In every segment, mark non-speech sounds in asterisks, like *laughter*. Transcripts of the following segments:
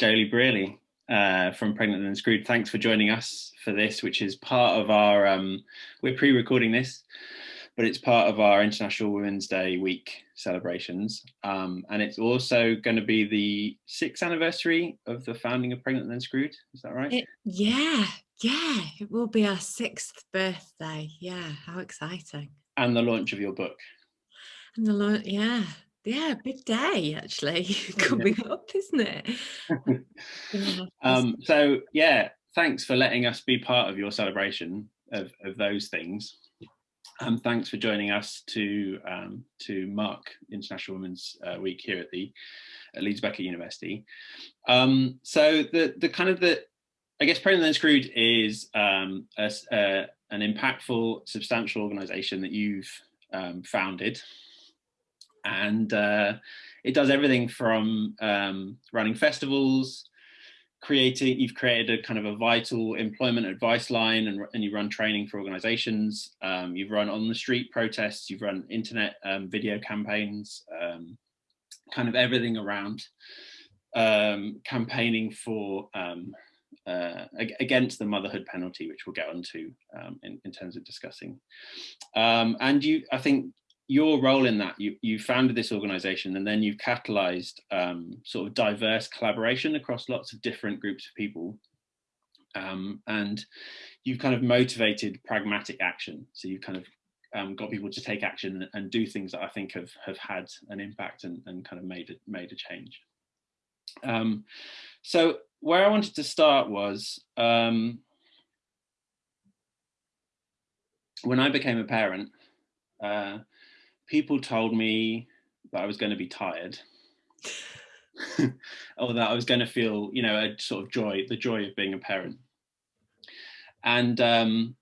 Joeli Brearley uh, from Pregnant Then Screwed. Thanks for joining us for this, which is part of our, um, we're pre-recording this, but it's part of our International Women's Day week celebrations. Um, and it's also going to be the sixth anniversary of the founding of Pregnant Then Screwed. Is that right? It, yeah, yeah, it will be our sixth birthday. Yeah, how exciting. And the launch of your book. And the launch, yeah, yeah, big day actually *laughs* coming yeah. up, isn't it? *laughs* yeah. um, so yeah, thanks for letting us be part of your celebration of, of those things. Um, thanks for joining us to um, to mark International Women's uh, Week here at the at Leeds Beckett University. Um, so the the kind of the I guess Pregnant Then Screwed is um, a, a, an impactful, substantial organisation that you've um, founded, and uh, it does everything from um, running festivals, creating, you've created a kind of a vital employment advice line and, and you run training for organizations. Um, you've run on the street protests, you've run internet um, video campaigns, um, kind of everything around um, campaigning for um, uh, against the motherhood penalty, which we'll get onto um, in, in, terms of discussing. and you, I think your role in that, you, you founded this organization and then you've catalyzed um, sort of diverse collaboration across lots of different groups of people. Um, and you've kind of motivated pragmatic action. So you've kind of um, got people to take action and do things that I think have, have had an impact and, and kind of made it, made a change. Um, so where I wanted to start was um, when I became a parent, uh, people told me that I was going to be tired *laughs* or that I was going to feel, you know, a sort of joy, the joy of being a parent. And um,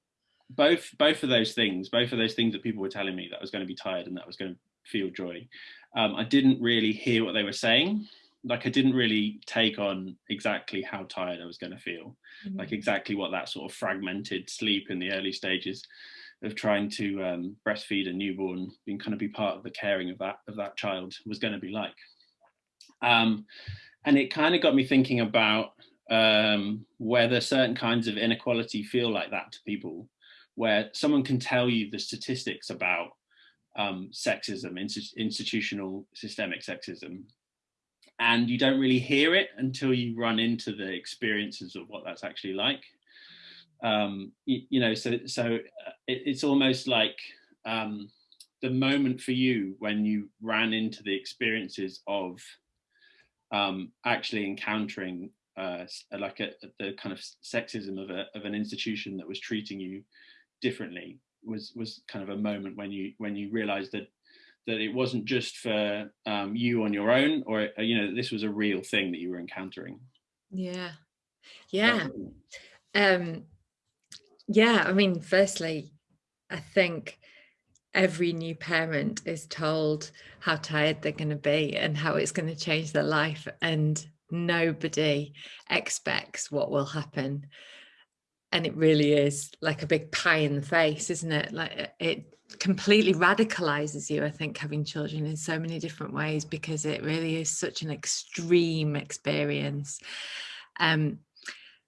both both of those things, both of those things that people were telling me that I was going to be tired and that I was going to feel joy, um, I didn't really hear what they were saying. Like I didn't really take on exactly how tired I was going to feel, mm -hmm. like exactly what that sort of fragmented sleep in the early stages of trying to um, breastfeed a newborn, being kind of be part of the caring of that of that child was going to be like. Um, and it kind of got me thinking about um, whether certain kinds of inequality feel like that to people, where someone can tell you the statistics about um, sexism, institutional systemic sexism, and you don't really hear it until you run into the experiences of what that's actually like um, you, you, know, so so uh, it, it's almost like um, the moment for you when you ran into the experiences of um, actually encountering uh, like a, the kind of sexism of, a, of an institution that was treating you differently was was kind of a moment when you when you realized that that it wasn't just for um, you on your own or uh, you know this was a real thing that you were encountering. Yeah. Yeah. um yeah, I mean, firstly, I think every new parent is told how tired they're going to be and how it's going to change their life and nobody expects what will happen. And it really is like a big pie in the face isn't it? Like it completely radicalizes you i think having children in so many different ways because it really is such an extreme experience. Um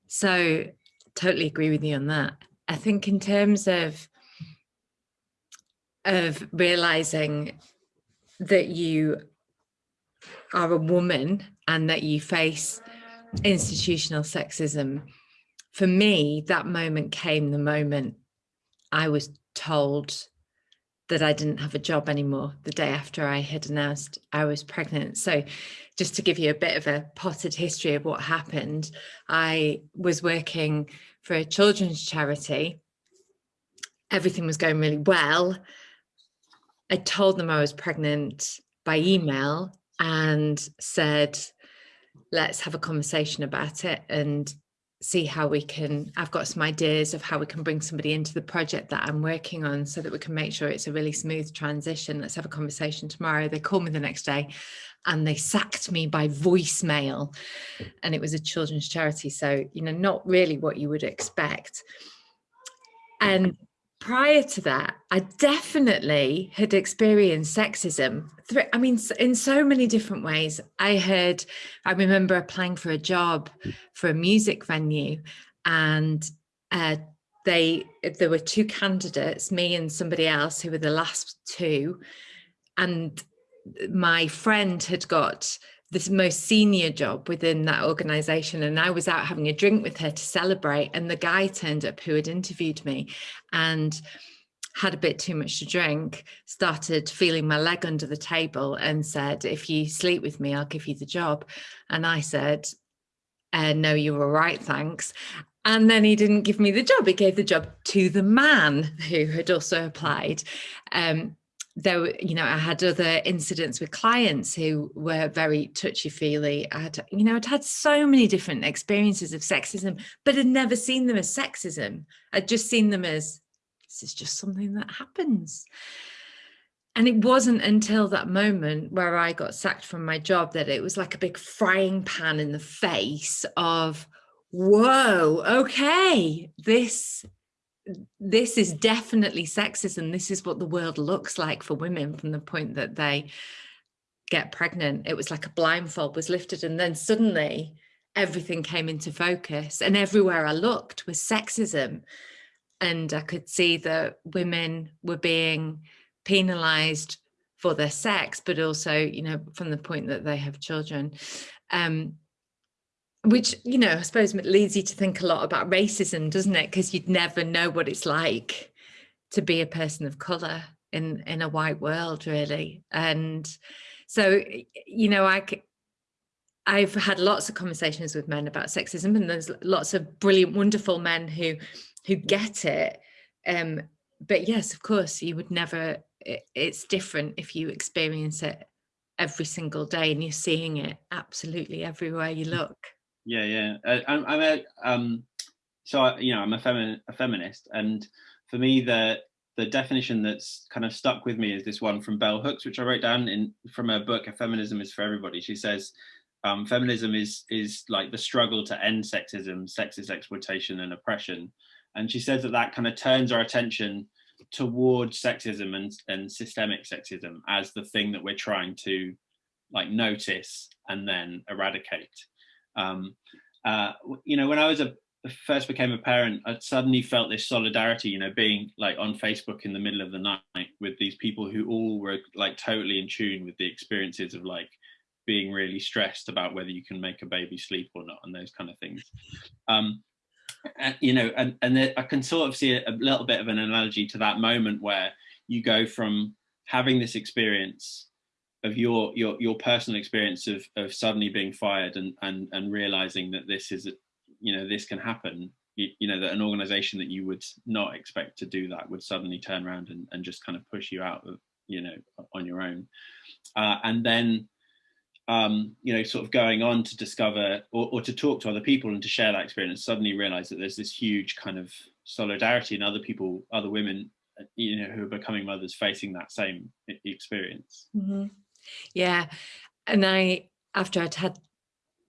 so totally agree with you on that I think in terms of of realizing that you are a woman and that you face institutional sexism, for me, that moment came the moment I was told that I didn't have a job anymore the day after I had announced I was pregnant. So just to give you a bit of a potted history of what happened, I was working for a children's charity. Everything was going really well. I told them I was pregnant by email and said, let's have a conversation about it and see how we can, I've got some ideas of how we can bring somebody into the project that I'm working on so that we can make sure it's a really smooth transition. Let's have a conversation tomorrow. They call me the next day and they sacked me by voicemail and it was a children's charity. So, you know, not really what you would expect. And prior to that, I definitely had experienced sexism. I mean, in so many different ways. I had, I remember applying for a job for a music venue, and uh, they there were two candidates, me and somebody else, who were the last two, and my friend had got this most senior job within that organization and I was out having a drink with her to celebrate and the guy turned up who had interviewed me and had a bit too much to drink started feeling my leg under the table and said if you sleep with me I'll give you the job. And I said uh, no you were right thanks. And then he didn't give me the job he gave the job to the man who had also applied. Um, though you know i had other incidents with clients who were very touchy-feely i had you know i'd had so many different experiences of sexism but had never seen them as sexism. I'd just seen them as this is just something that happens. And it wasn't until that moment where i got sacked from my job that it was like a big frying pan in the face of whoa okay this this is definitely sexism. This is what the world looks like for women from the point that they get pregnant. It was like a blindfold was lifted, and then suddenly everything came into focus, and everywhere I looked was sexism. And I could see that women were being penalized for their sex, but also, you know, from the point that they have children. Um, which you know i suppose leads you to think a lot about racism doesn't it? Because you'd never know what it's like to be a person of color in in a white world really. And so you know i i've had lots of conversations with men about sexism and there's lots of brilliant wonderful men who who get it. Um but yes of course you would never it, it's different if you experience it every single day and you're seeing it absolutely everywhere you look yeah yeah. Uh, I'm, I'm a um so I, you know i'm a, femi- a feminist and for me the the definition that's kind of stuck with me is this one from bell hooks which i wrote down in from her book a feminism is for everybody. She says um, feminism is is like the struggle to end sexism sexist exploitation and oppression. And she says that that kind of turns our attention towards sexism and, and systemic sexism as the thing that we're trying to like notice and then eradicate um, uh, you know, when I was a first became a parent, I suddenly felt this solidarity, you know, being like on Facebook in the middle of the night with these people who all were like totally in tune with the experiences of like being really stressed about whether you can make a baby sleep or not and those kind of things. Um, and, you know, and, and I can sort of see a, a little bit of an analogy to that moment where you go from having this experience of your your your personal experience of of suddenly being fired and and and realizing that this is you know this can happen you, you, know that an organization that you would not expect to do that would suddenly turn around and, and just kind of push you out of you know on your own uh, and then um, you know sort of going on to discover or, or to talk to other people and to share that experience suddenly realize that there's this huge kind of solidarity in other people other women uh, you know who are becoming mothers facing that same experience mm-hmm. Yeah. And I, after I'd had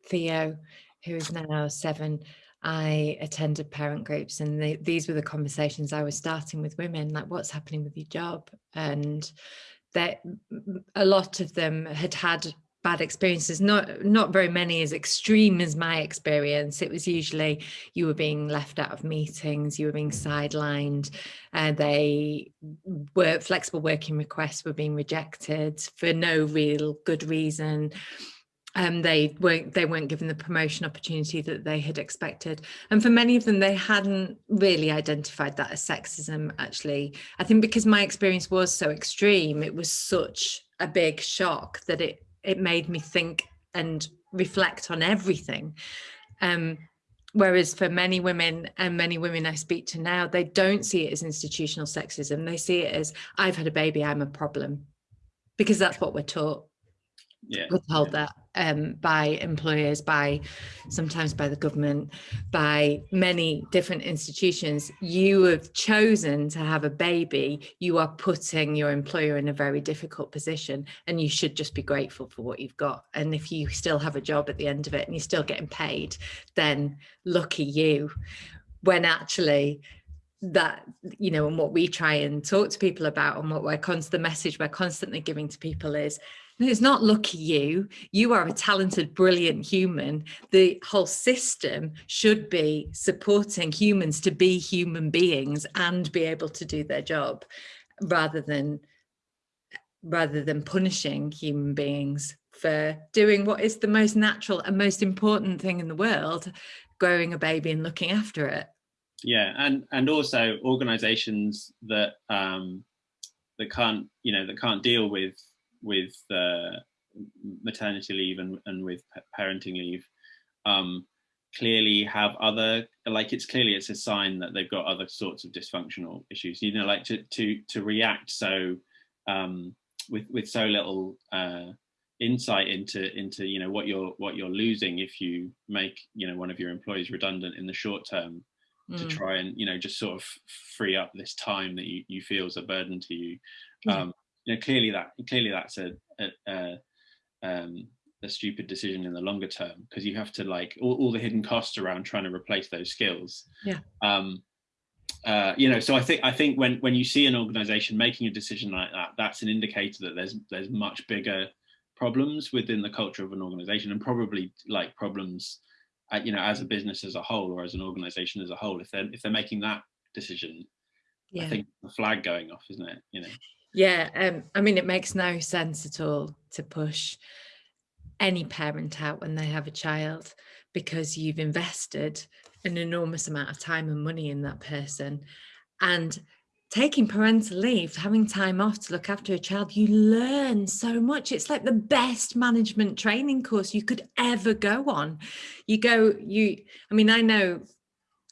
Theo, who is now seven, I attended parent groups, and these were the conversations I was starting with women like, what's happening with your job? And that a lot of them had had bad experiences. Not not very many as extreme as my experience. It was usually you were being left out of meetings you were being sidelined and uh, they were flexible working requests were being rejected for no real good reason. Um, they weren't they weren't given the promotion opportunity that they had expected. And for many of them they hadn't really identified that as sexism actually. I think because my experience was so extreme it was such a big shock that it it made me think and reflect on everything. Um, whereas for many women and many women I speak to now, they don't see it as institutional sexism. They see it as I've had a baby, I'm a problem, because that's what we're taught yeah. told yeah. that um, by employers, by sometimes by the government, by many different institutions. You have chosen to have a baby. You are putting your employer in a very difficult position, and you should just be grateful for what you've got. And if you still have a job at the end of it and you're still getting paid, then lucky you. When actually, that you know and what we try and talk to people about and what we're constant the message we're constantly giving to people is it's not lucky you. You are a talented brilliant human. The whole system should be supporting humans to be human beings and be able to do their job rather than rather than punishing human beings for doing what is the most natural and most important thing in the world growing a baby and looking after it. Yeah and and also organizations that um that can't you know that can't deal with with uh, maternity leave and, and with parenting leave um clearly have other like it's clearly it's a sign that they've got other sorts of dysfunctional issues you know like to to to react so um with with so little uh insight into into you know what you're what you're losing if you make you know one of your employees redundant in the short term to mm. try and you know just sort of free up this time that you, you feel is a burden to you um you know clearly that clearly that's a, a, a um a stupid decision in the longer term because you have to like all, all, the hidden costs around trying to replace those skills yeah um uh, you know so i think i think when when you see an organization making a decision like that that's an indicator that there's there's much bigger problems within the culture of an organization and probably like problems uh, you know, as a business as a whole or as an organization as a whole, if they're if they're making that decision, yeah. I think the flag going off, isn't it? You know. Yeah, um, I mean, it makes no sense at all to push any parent out when they have a child because you've invested an enormous amount of time and money in that person and taking parental leave, having time off to look after a child, you learn so much. It's like the best management training course you could ever go on. You go, you, I mean, I know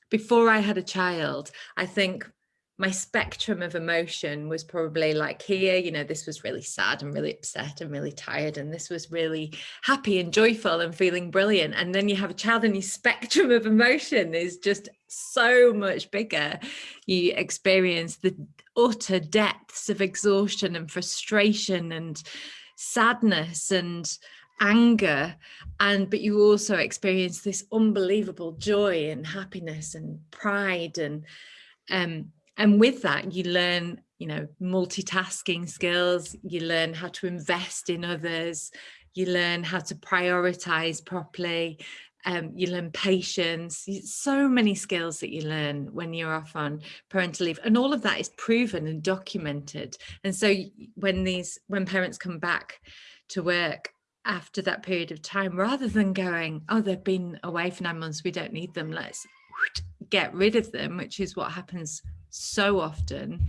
before I had a child, I think my spectrum of emotion was probably like here, you know, this was really sad and really upset and really tired. And this was really happy and joyful and feeling brilliant. And then you have a child and your spectrum of emotion is just so much bigger. You experience the utter depths of exhaustion and frustration and sadness and anger and but you also experience this unbelievable joy and happiness and pride and um and with that you learn you know multitasking skills you learn how to invest in others you learn how to prioritize properly um, you learn patience so many skills that you learn when you're off on parental leave. And all of that is proven and documented. And so when these when parents come back to work after that period of time rather than going oh they've been away for nine months we don't need them let's get rid of them which is what happens so often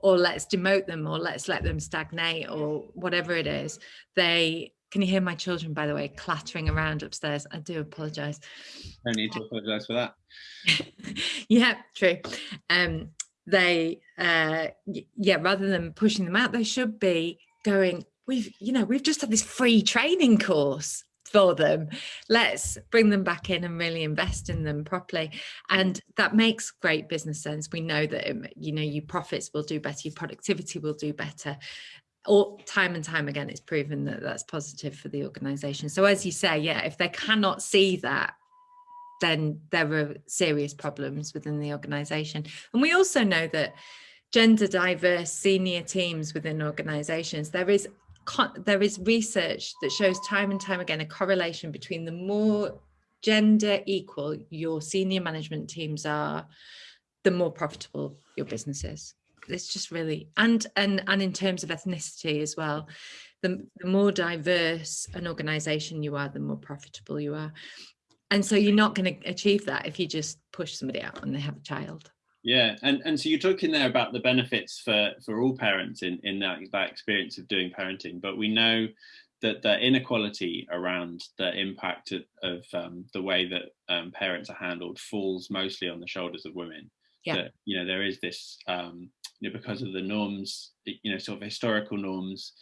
or let's demote them or let's let them stagnate or whatever it is they can you hear my children by the way clattering around upstairs? I do apologize. No need to apologize for that. *laughs* Yeah true. Um they uh yeah rather than pushing them out they should be going we've you know we've just had this free training course for them. Let's bring them back in and really invest in them properly. And that makes great business sense. We know that um, you know your profits will do better your productivity will do better. Or time and time again it's proven that that's positive for the organization. So as you say yeah if they cannot see that then there are serious problems within the organization. And we also know that gender diverse senior teams within organizations there is there is research that shows time and time again a correlation between the more gender equal your senior management teams are, the more profitable your business is. It's just really, and and and in terms of ethnicity as well, the, the more diverse an organization you are, the more profitable you are. And so you're not going to achieve that if you just push somebody out and they have a child. Yeah, and and so you're talking there about the benefits for for all parents in in that that experience of doing parenting, but we know that the inequality around the impact of, of um, the way that um, parents are handled falls mostly on the shoulders of women. Yeah. That, you know, there is this, um, you know, because of the norms, you know, sort of historical norms,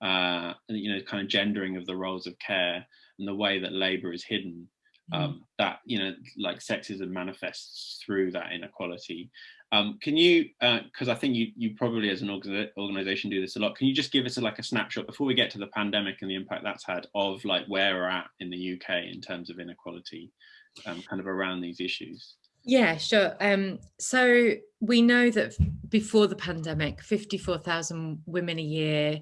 uh, you know, kind of gendering of the roles of care and the way that labour is hidden. Um, that you know like sexism manifests through that inequality. Um, can you because uh, i think you you probably as an organization do this a lot. Can you just give us a, like a snapshot before we get to the pandemic and the impact that's had of like where we're at in the uk in terms of inequality um, kind of around these issues? Yeah, sure. Um, so we know that before the pandemic, 54,000 women a year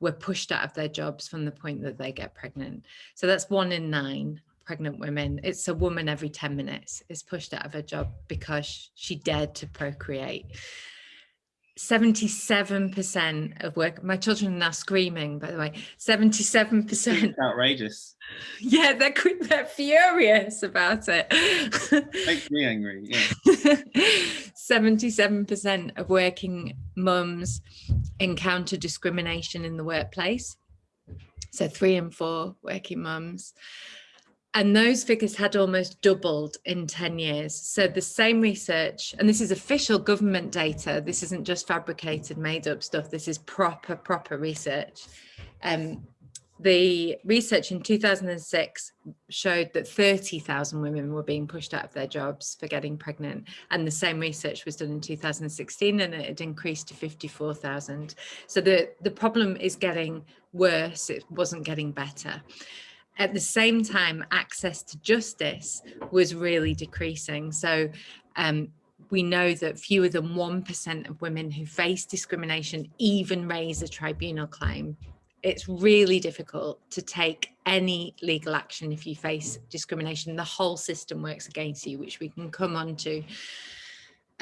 were pushed out of their jobs from the point that they get pregnant. So that's one in nine pregnant women. It's a woman every 10 minutes is pushed out of her job because she dared to procreate. 77% of work my children are now screaming by the way 77% outrageous *laughs* yeah they're they're furious about it *laughs* makes me angry yeah *laughs* 77% of working mums encounter discrimination in the workplace so three and four working mums and those figures had almost doubled in 10 years. So the same research, and this is official government data, this isn't just fabricated, made up stuff, this is proper, proper research. Um, the research in 2006 showed that 30,000 women were being pushed out of their jobs for getting pregnant. And the same research was done in 2016 and it had increased to 54,000. So the, the problem is getting worse, it wasn't getting better at the same time, access to justice was really decreasing. So um, we know that fewer than 1% of women who face discrimination even raise a tribunal claim. It's really difficult to take any legal action if you face discrimination. The whole system works against you, which we can come on to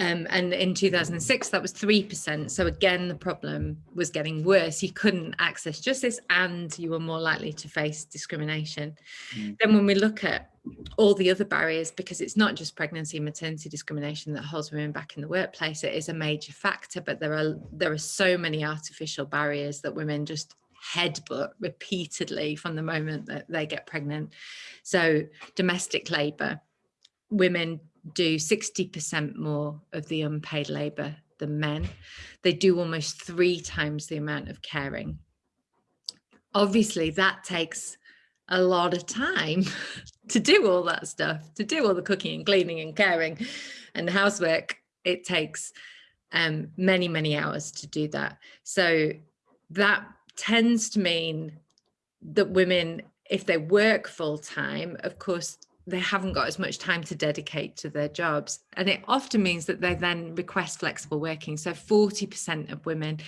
um, and in 2006, that was 3%. So again, the problem was getting worse. You couldn't access justice and you were more likely to face discrimination. Mm. Then when we look at all the other barriers, because it's not just pregnancy and maternity discrimination that holds women back in the workplace, it is a major factor, but there are, there are so many artificial barriers that women just headbutt repeatedly from the moment that they get pregnant. So domestic labour, women do 60% more of the unpaid labour than men. They do almost three times the amount of caring. Obviously, that takes a lot of time *laughs* to do all that stuff, to do all the cooking and cleaning and caring and the housework. It takes um, many, many hours to do that. So that tends to mean that women, if they work full time, of course, they haven't got as much time to dedicate to their jobs. And it often means that they then request flexible working. So 40% of women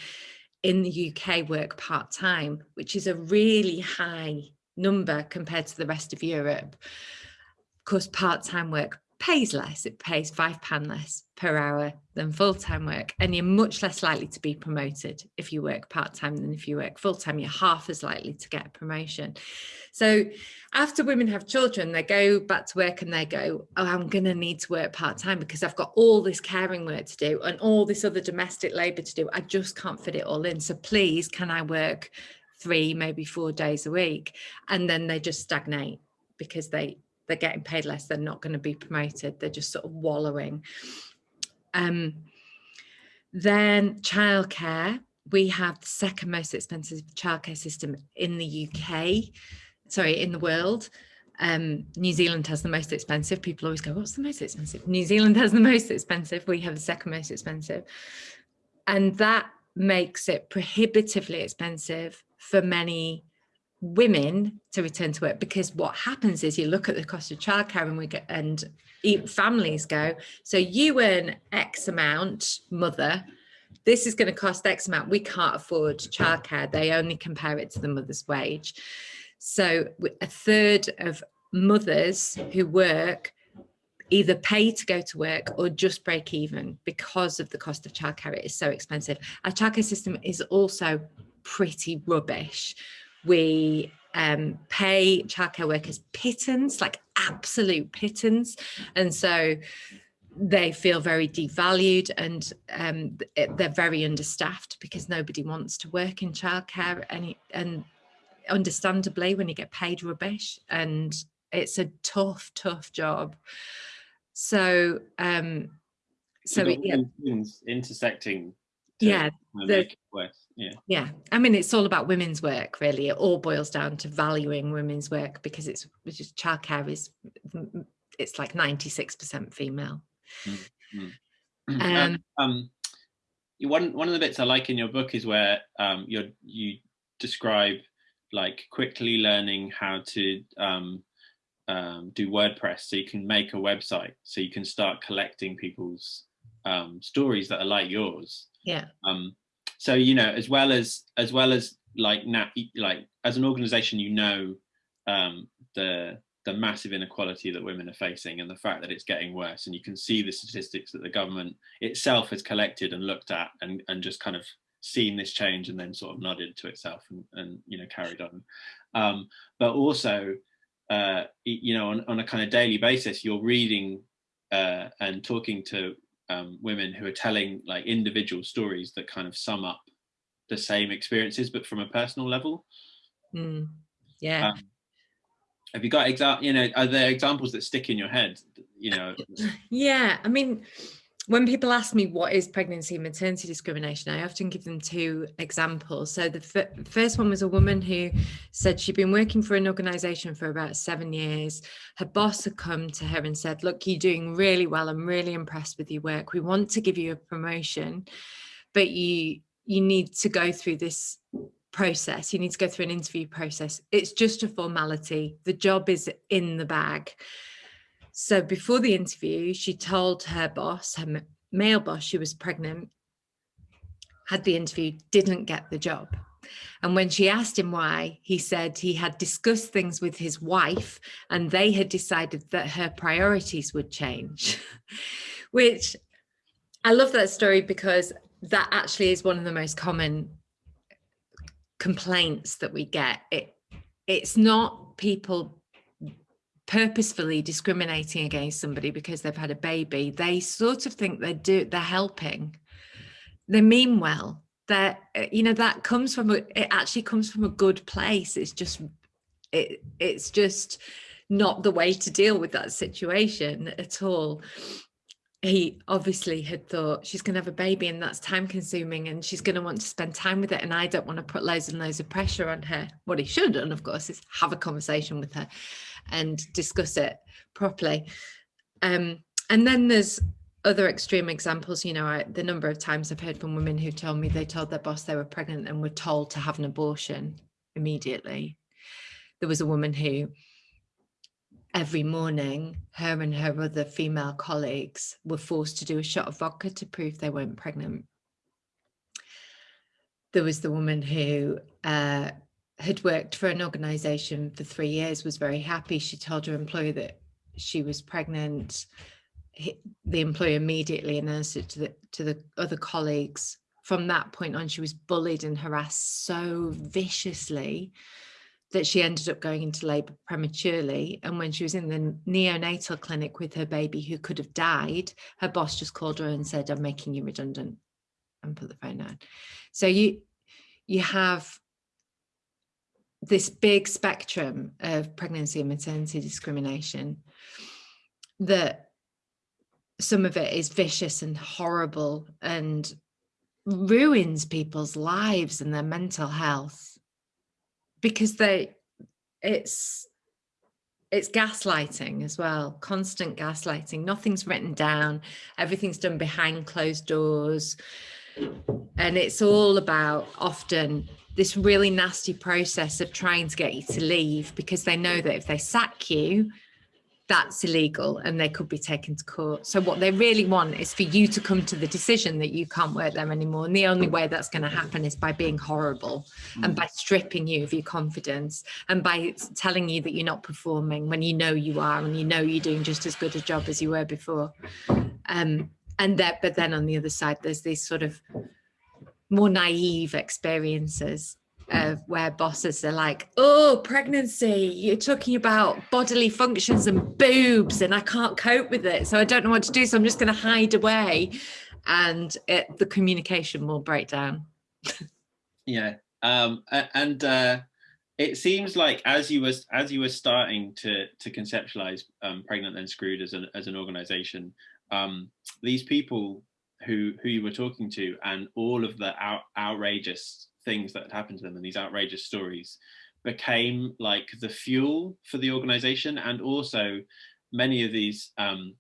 in the UK work part-time, which is a really high number compared to the rest of Europe. Of course, part-time work pays less. It pays five pound less per hour than full-time work. And you're much less likely to be promoted if you work part-time than if you work full-time. You're half as likely to get a promotion. So after women have children, they go back to work and they go, oh, I'm going to need to work part-time because I've got all this caring work to do and all this other domestic labour to do. I just can't fit it all in. So please, can I work three, maybe four days a week? And then they just stagnate because they they're getting paid less, they're not going to be promoted, they're just sort of wallowing. Um, then childcare, we have the second most expensive childcare system in the UK, sorry, in the world. Um, New Zealand has the most expensive. People always go, what's the most expensive? New Zealand has the most expensive. We have the second most expensive. And that makes it prohibitively expensive for many women to return to work because what happens is you look at the cost of childcare and we get and families go so you earn x amount mother this is going to cost x amount. We can't afford childcare. They only compare it to the mother's wage. So a third of mothers who work either pay to go to work or just break even because of the cost of childcare. It is so expensive. Our childcare system is also pretty rubbish we um, pay childcare workers pittance, like absolute pittance. And so they feel very devalued and um, they're very understaffed because nobody wants to work in childcare and, and understandably when you get paid rubbish and it's a tough, tough job. So, um, so, it, yeah. intersecting yeah, the, yeah yeah i mean it's all about women's work really it all boils down to valuing women's work because it's just childcare is it's like 96 percent female *clears throat* mm -hmm. um, um, one one of the bits i like in your book is where um you you describe like quickly learning how to um um, do WordPress, so you can make a website, so you can start collecting people's um, stories that are like yours. Yeah. Um, so you know, as well as as well as like now, like as an organization, you know um, the the massive inequality that women are facing and the fact that it's getting worse, and you can see the statistics that the government itself has collected and looked at, and and just kind of seen this change and then sort of nodded to itself and, and you know carried on. Um, but also uh, you know, on, on a kind of daily basis, you're reading uh, and talking to um, women who are telling like individual stories that kind of sum up the same experiences, but from a personal level. Mm, yeah. Um, have you got example? You know, are there examples that stick in your head? You know. *laughs* Yeah, I mean, when people ask me what is pregnancy and maternity discrimination, I often give them two examples. So the first one was a woman who said she'd been working for an organization for about seven years. Her boss had come to her and said, look, you're doing really well. I'm really impressed with your work. We want to give you a promotion, but you you need to go through this process. You need to go through an interview process. It's just a formality. The job is in the bag. So before the interview, she told her boss, her male boss, she was pregnant, had the interview, didn't get the job. And when she asked him why, he said he had discussed things with his wife and they had decided that her priorities would change, *laughs* which I love that story because that actually is one of the most common complaints that we get. It, it's not people purposefully discriminating against somebody because they've had a baby they sort of think they're do they're helping. They mean well. That uh, you know that comes from a, it actually comes from a good place. It's just it it's just not the way to deal with that situation at all. He obviously had thought she's going to have a baby and that's time consuming and she's going to want to spend time with it and I don't want to put loads and loads of pressure on her. What he should have done, of course, is have a conversation with her and discuss it properly. Um, and then there's other extreme examples, you know, I, the number of times I've heard from women who told me they told their boss they were pregnant and were told to have an abortion immediately. There was a woman who every morning, her and her other female colleagues were forced to do a shot of vodka to prove they weren't pregnant. There was the woman who uh, had worked for an organization for three years, was very happy. She told her employer that she was pregnant. The employer immediately announced it to the, to the other colleagues. From that point on, she was bullied and harassed so viciously that she ended up going into labor prematurely. And when she was in the neonatal clinic with her baby who could have died, her boss just called her and said, I'm making you redundant and put the phone down. So you you have this big spectrum of pregnancy and maternity discrimination that some of it is vicious and horrible and ruins people's lives and their mental health because they it's it's gaslighting as well constant gaslighting. Nothing's written down. Everything's done behind closed doors. And it's all about often this really nasty process of trying to get you to leave because they know that if they sack you that's illegal and they could be taken to court. So what they really want is for you to come to the decision that you can't work there anymore. And the only way that's going to happen is by being horrible and by stripping you of your confidence and by telling you that you're not performing when you know you are and you know you're doing just as good a job as you were before. Um, and that, but then on the other side, there's these sort of more naive experiences of where bosses are like, oh, pregnancy, you're talking about bodily functions and boobs, and I can't cope with it. So I don't know what to do. So I'm just going to hide away. And it, the communication will break down. yeah. Um, and uh, it seems like as you was as you were starting to to conceptualize um, pregnant then screwed as an as an organization, um, these people who who you were talking to and all of the out, outrageous things that had happened to them and these outrageous stories became like the fuel for the organization. And also many of these um,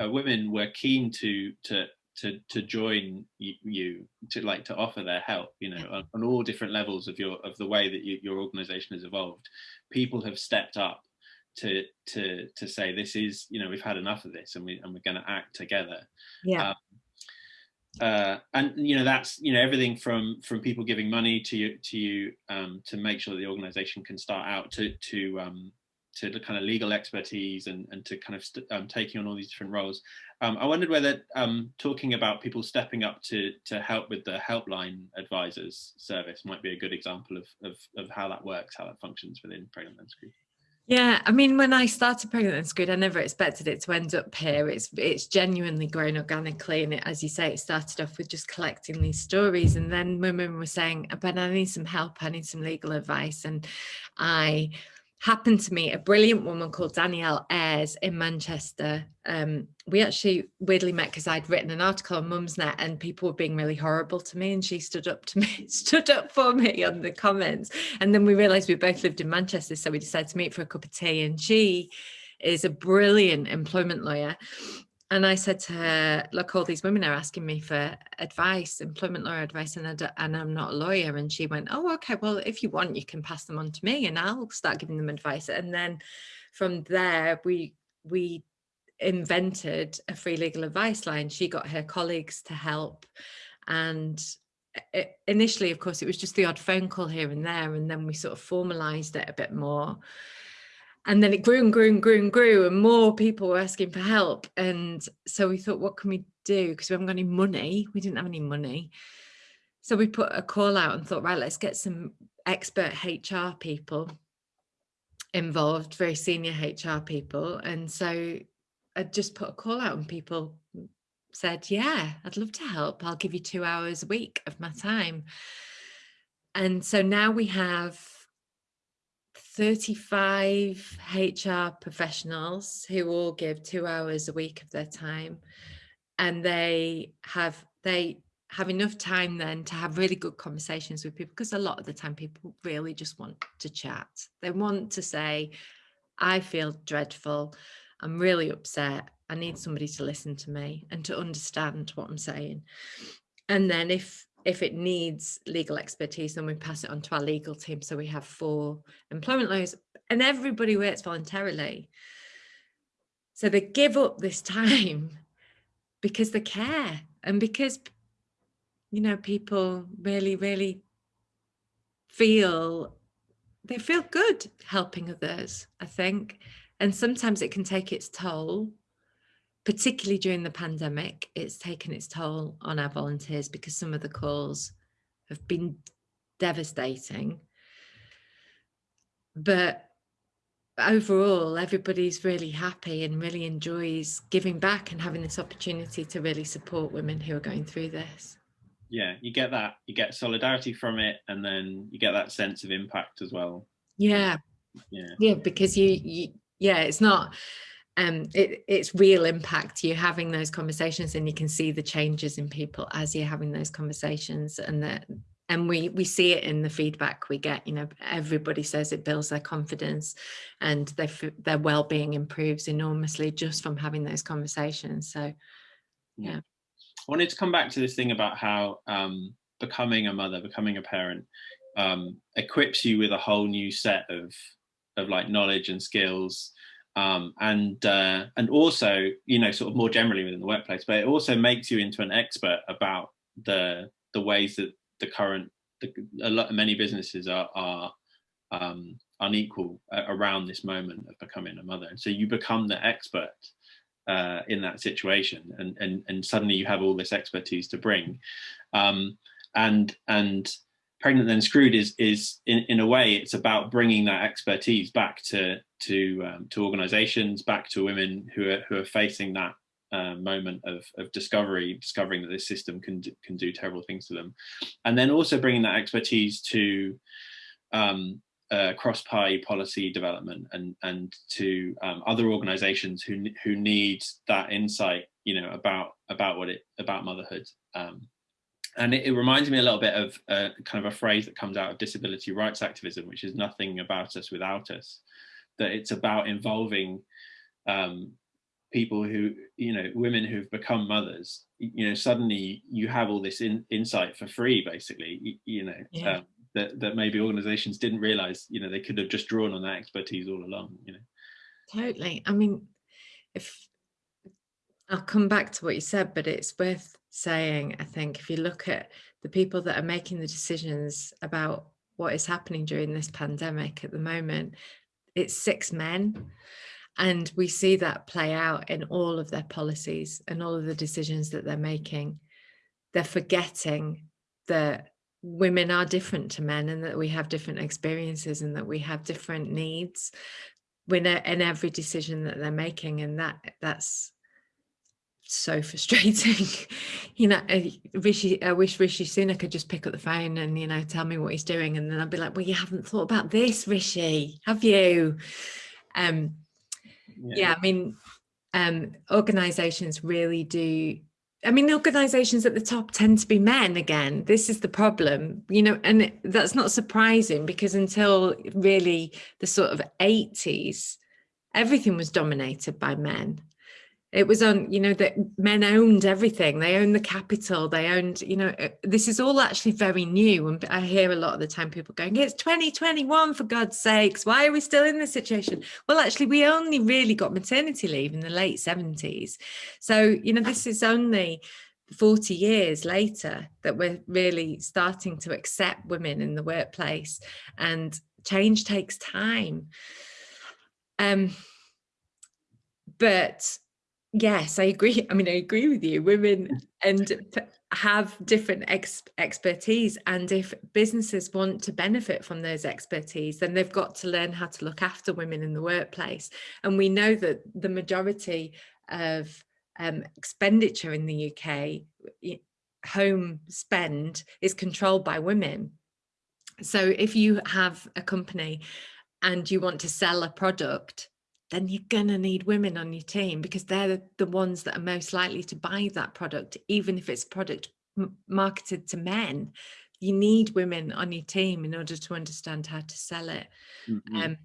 uh, women were keen to to to to join you, to like to offer their help you know on, on, all different levels of your of the way that you, your organization has evolved. People have stepped up to to to say this is you know we've had enough of this and we and we're going to act together. Yeah. Um, uh, and you know that's you know everything from from people giving money to you to you um, to make sure the organization can start out to to um, to the kind of legal expertise and, and to kind of um, taking on all these different roles. Um, I wondered whether um, talking about people stepping up to to help with the helpline advisors service might be a good example of, of, of how that works, how that functions within Pregnant Then Screwed. Yeah, I mean, when I started Pregnant Then Screwed, I never expected it to end up here. It's it's genuinely grown organically, and it, as you say, it started off with just collecting these stories, and then women were saying, "But I need some help. I need some legal advice," and I happened to meet a brilliant woman called Danielle Ayres in Manchester. Um, we actually weirdly met because I'd written an article on Mumsnet and people were being really horrible to me and she stood up to me, *laughs* stood up for me on the comments. And then we realized we both lived in Manchester. So we decided to meet for a cup of tea and she is a brilliant employment lawyer and I said to her, look, all these women are asking me for advice, employment law advice, and, I and I'm not a lawyer. And she went, oh, okay, well, if you want, you can pass them on to me and I'll start giving them advice. And then from there, we, we invented a free legal advice line. She got her colleagues to help. And it, initially, of course, it was just the odd phone call here and there. And then we sort of formalized it a bit more and then it grew and grew and grew and grew and more people were asking for help. And so we thought what can we do? Because we haven't got any money. We didn't have any money. So we put a call out and thought right let's get some expert hr people involved very senior hr people. And so i just put a call out and people said yeah i'd love to help. I'll give you two hours a week of my time. And so now we have 35 HR professionals who all give two hours a week of their time and they have they have enough time then to have really good conversations with people because a lot of the time people really just want to chat. They want to say I feel dreadful. I'm really upset. I need somebody to listen to me and to understand what I'm saying. And then if if it needs legal expertise, then we pass it on to our legal team. So we have four employment lawyers and everybody works voluntarily. So they give up this time *laughs* because they care and because, you know, people really, really feel, they feel good helping others, I think. And sometimes it can take its toll particularly during the pandemic, it's taken its toll on our volunteers because some of the calls have been devastating. But overall, everybody's really happy and really enjoys giving back and having this opportunity to really support women who are going through this. Yeah, you get that, you get solidarity from it, and then you get that sense of impact as well. Yeah. Yeah. Yeah, because you, you yeah, it's not um, it, it's real impact. You're having those conversations and you can see the changes in people as you're having those conversations and that and we we see it in the feedback we get you know everybody says it builds their confidence and their their well-being improves enormously just from having those conversations so yeah i wanted to come back to this thing about how um, becoming a mother becoming a parent um, equips you with a whole new set of of like knowledge and skills um, and uh, and also you know sort of more generally within the workplace but it also makes you into an expert about the the ways that the current the, a lot many businesses are are um, unequal uh, around this moment of becoming a mother. And so you become the expert uh, in that situation and and and suddenly you have all this expertise to bring. Um, and and pregnant then screwed is is in, in a way it's about bringing that expertise back to to um, to organizations back to women who are who are facing that uh, moment of, of discovery discovering that this system can do, can do terrible things to them. And then also bringing that expertise to um, uh, cross-party policy development and and to um, other organizations who who need that insight you know about about what it about motherhood. Um, and it, it, reminds me a little bit of uh, kind of a phrase that comes out of disability rights activism, which is nothing about us without us. That it's about involving um, people who, you know, women who've become mothers. You know, suddenly you have all this in, insight for free, basically. You, you know, yeah. um, that that maybe organisations didn't realise. You know, they could have just drawn on that expertise all along. You know. Totally. I mean, if I'll come back to what you said, but it's worth saying, I think, if you look at the people that are making the decisions about what is happening during this pandemic at the moment, it's six men. And we see that play out in all of their policies and all of the decisions that they're making. They're forgetting that women are different to men and that we have different experiences and that we have different needs in, in every decision that they're making. And that that's so frustrating. *laughs* you know, Rishi, I wish Rishi Sunak could just pick up the phone and, you know, tell me what he's doing. And then I'd be like, well, you haven't thought about this, Rishi, have you? Um, yeah, yeah I mean, um, organizations really do. I mean, organizations at the top tend to be men again. This is the problem, you know, and that's not surprising because until really the sort of 80s, everything was dominated by men it was on you know that men owned everything. They owned the capital. They owned you know uh, this is all actually very new. And i hear a lot of the time people going it's 2021 for god's sakes. Why are we still in this situation? Well actually we only really got maternity leave in the late 70s so you know this is only 40 years later that we're really starting to accept women in the workplace. And change takes time. Um but Yes, I agree. I mean, I agree with you. Women and have different ex expertise. And if businesses want to benefit from those expertise, then they've got to learn how to look after women in the workplace. And we know that the majority of um, expenditure in the UK, home spend, is controlled by women. So if you have a company and you want to sell a product, then you're going to need women on your team because they're the ones that are most likely to buy that product, even if it's a product marketed to men. You need women on your team in order to understand how to sell it. Mm -hmm. um,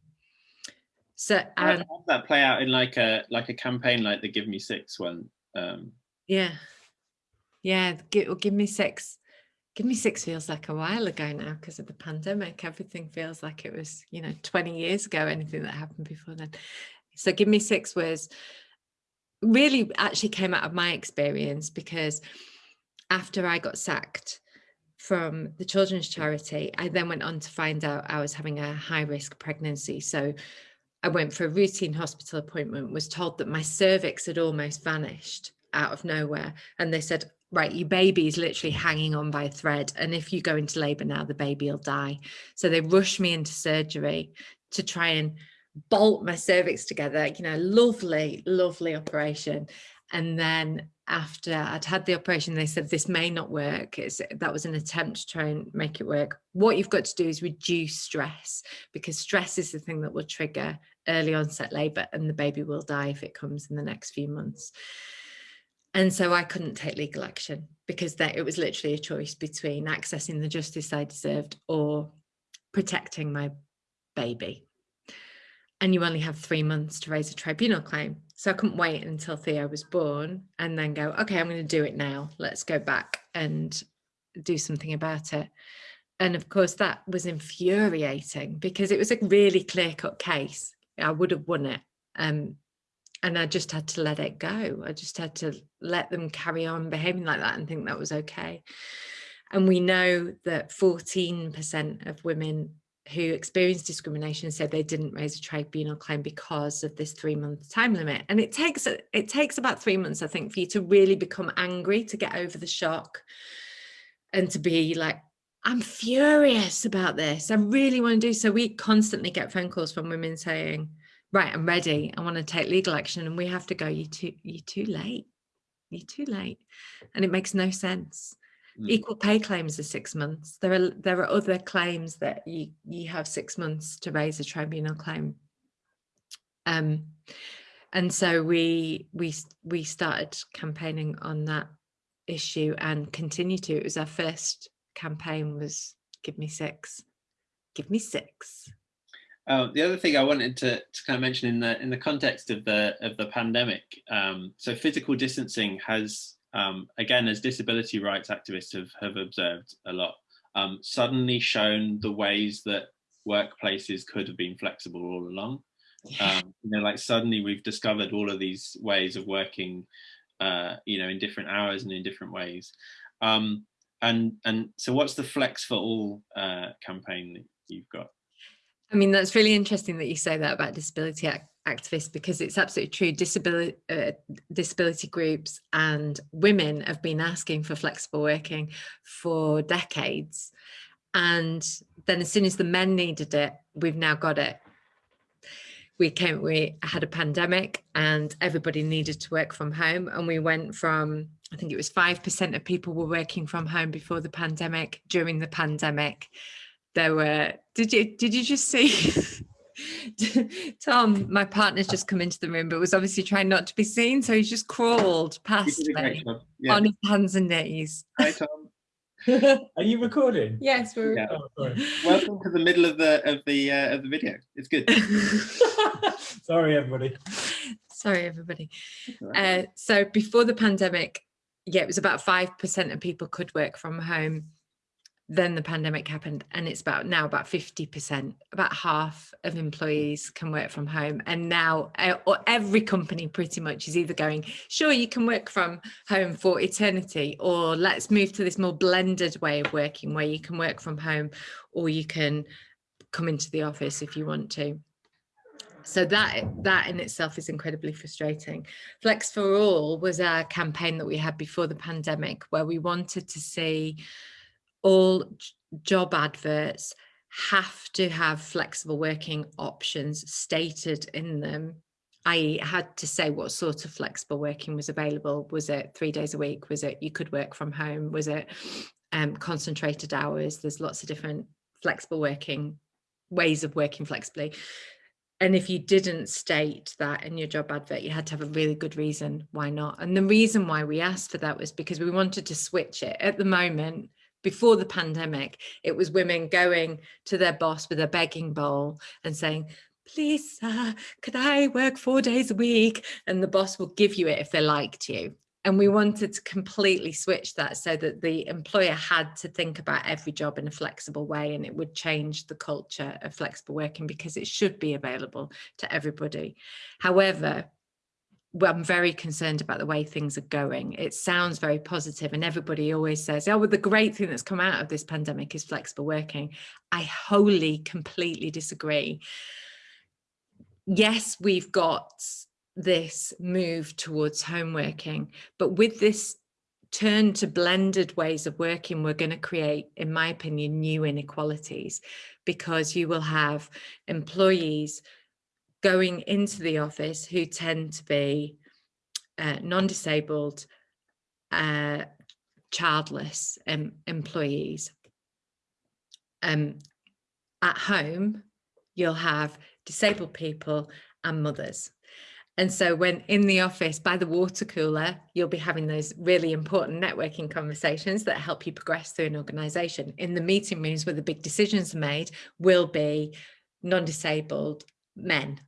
so and how that play out in like a like a campaign like the Give Me Six one? Um, yeah, yeah. Give, give me six. Give Me Six feels like a while ago now because of the pandemic. Everything feels like it was, you know, 20 years ago, anything that happened before then. So give me six was really actually came out of my experience because after I got sacked from the children's mm. charity, I then went on to find out I was having a high risk pregnancy. So I went for a routine hospital appointment, was told that my cervix had almost vanished out of nowhere. And they said, right, your baby is literally hanging on by a thread. And if you go into labor now, the baby will die. So they rushed me into surgery to try and bolt my cervix together, you know, lovely, lovely operation. And then after I'd had the operation, they said, this may not work. It's, that was an attempt to try and make it work. What you've got to do is reduce stress because stress is the thing that will trigger early onset labor and the baby will die if it comes in the next few months. And so I couldn't take legal action because that it was literally a choice between accessing the justice I deserved or protecting my baby and you only have three months to raise a tribunal claim. So I couldn't wait until Theo was born and then go, okay, I'm going to do it now. Let's go back and do something about it. And of course, that was infuriating because it was a really clear cut case. I would have won it. Um, and I just had to let it go. I just had to let them carry on behaving like that and think that was okay. And we know that 14% of women who experienced discrimination said they didn't raise a tribunal claim because of this three month time limit. And it takes it takes about three months i think for you to really become angry to get over the shock and to be like i'm furious about this. I really want to do so we constantly get phone calls from women saying right i'm ready. I want to take legal action and we have to go you too you're too late. You're too late. And it makes no sense Mm. Equal pay claims are six months. There are there are other claims that you you have six months to raise a tribunal claim. Um, and so we we we started campaigning on that issue and continue to. It was our first campaign was give me six, give me six. Uh, the other thing I wanted to, to, kind of mention in the in the context of the of the pandemic, um, so physical distancing has um, again, as disability rights activists have, have observed a lot, um, suddenly shown the ways that workplaces could have been flexible all along. Um, you know, like suddenly we've discovered all of these ways of working, uh, you know, in different hours and in different ways. Um, and and so, what's the Flex for All uh, campaign that you've got? I mean, that's really interesting that you say that about disability activists because it's absolutely true. Disability uh, disability groups and women have been asking for flexible working for decades, and then as soon as the men needed it, we've now got it. We came, we had a pandemic, and everybody needed to work from home, and we went from I think it was five percent of people were working from home before the pandemic. During the pandemic, there were. Did you did you just see? *laughs* *laughs* Tom, my partner's just come into the room, but was obviously trying not to be seen, so he's just crawled past me yeah. on his hands and knees. Hi, Tom. *laughs* Are you recording? Yes, we're. Yeah. Oh, Welcome to the middle of the of the uh, of the video. It's good. *laughs* sorry, everybody. Sorry, everybody. Uh, so before the pandemic, yeah, it was about five percent of people could work from home then the pandemic happened and it's about now about 50% about half of employees can work from home and now eh, every company pretty much is either going sure you can work from home for eternity or let's move to this more blended way of working where you can work from home or you can come into the office if you want to. So that that in itself is incredibly frustrating. Flex for all was a campaign that we had before the pandemic where we wanted to see all job adverts have to have flexible working options stated in them I had to say what sort of flexible working was available. Was it three days a week? Was it you could work from home? Was it um, concentrated hours? There's lots of different flexible working ways of working flexibly. And if you didn't state that in your job advert, you had to have a really good reason why not. And the reason why we asked for that was because we wanted to switch it. At the moment, before the pandemic, it was women going to their boss with a begging bowl and saying, please, sir, could I work four days a week? And the boss will give you it if they liked you. And we wanted to completely switch that so that the employer had to think about every job in a flexible way and it would change the culture of flexible working because it should be available to everybody. However, well, I'm very concerned about the way things are going. It sounds very positive, and everybody always says, "Oh, well, the great thing that's come out of this pandemic is flexible working." I wholly, completely disagree. Yes, we've got this move towards home working, but with this turn to blended ways of working, we're going to create, in my opinion, new inequalities because you will have employees going into the office who tend to be uh, non-disabled, uh, childless um, employees. Um, at home, you'll have disabled people and mothers. And so when in the office by the water cooler, you'll be having those really important networking conversations that help you progress through an organization. In the meeting rooms where the big decisions are made will be non-disabled men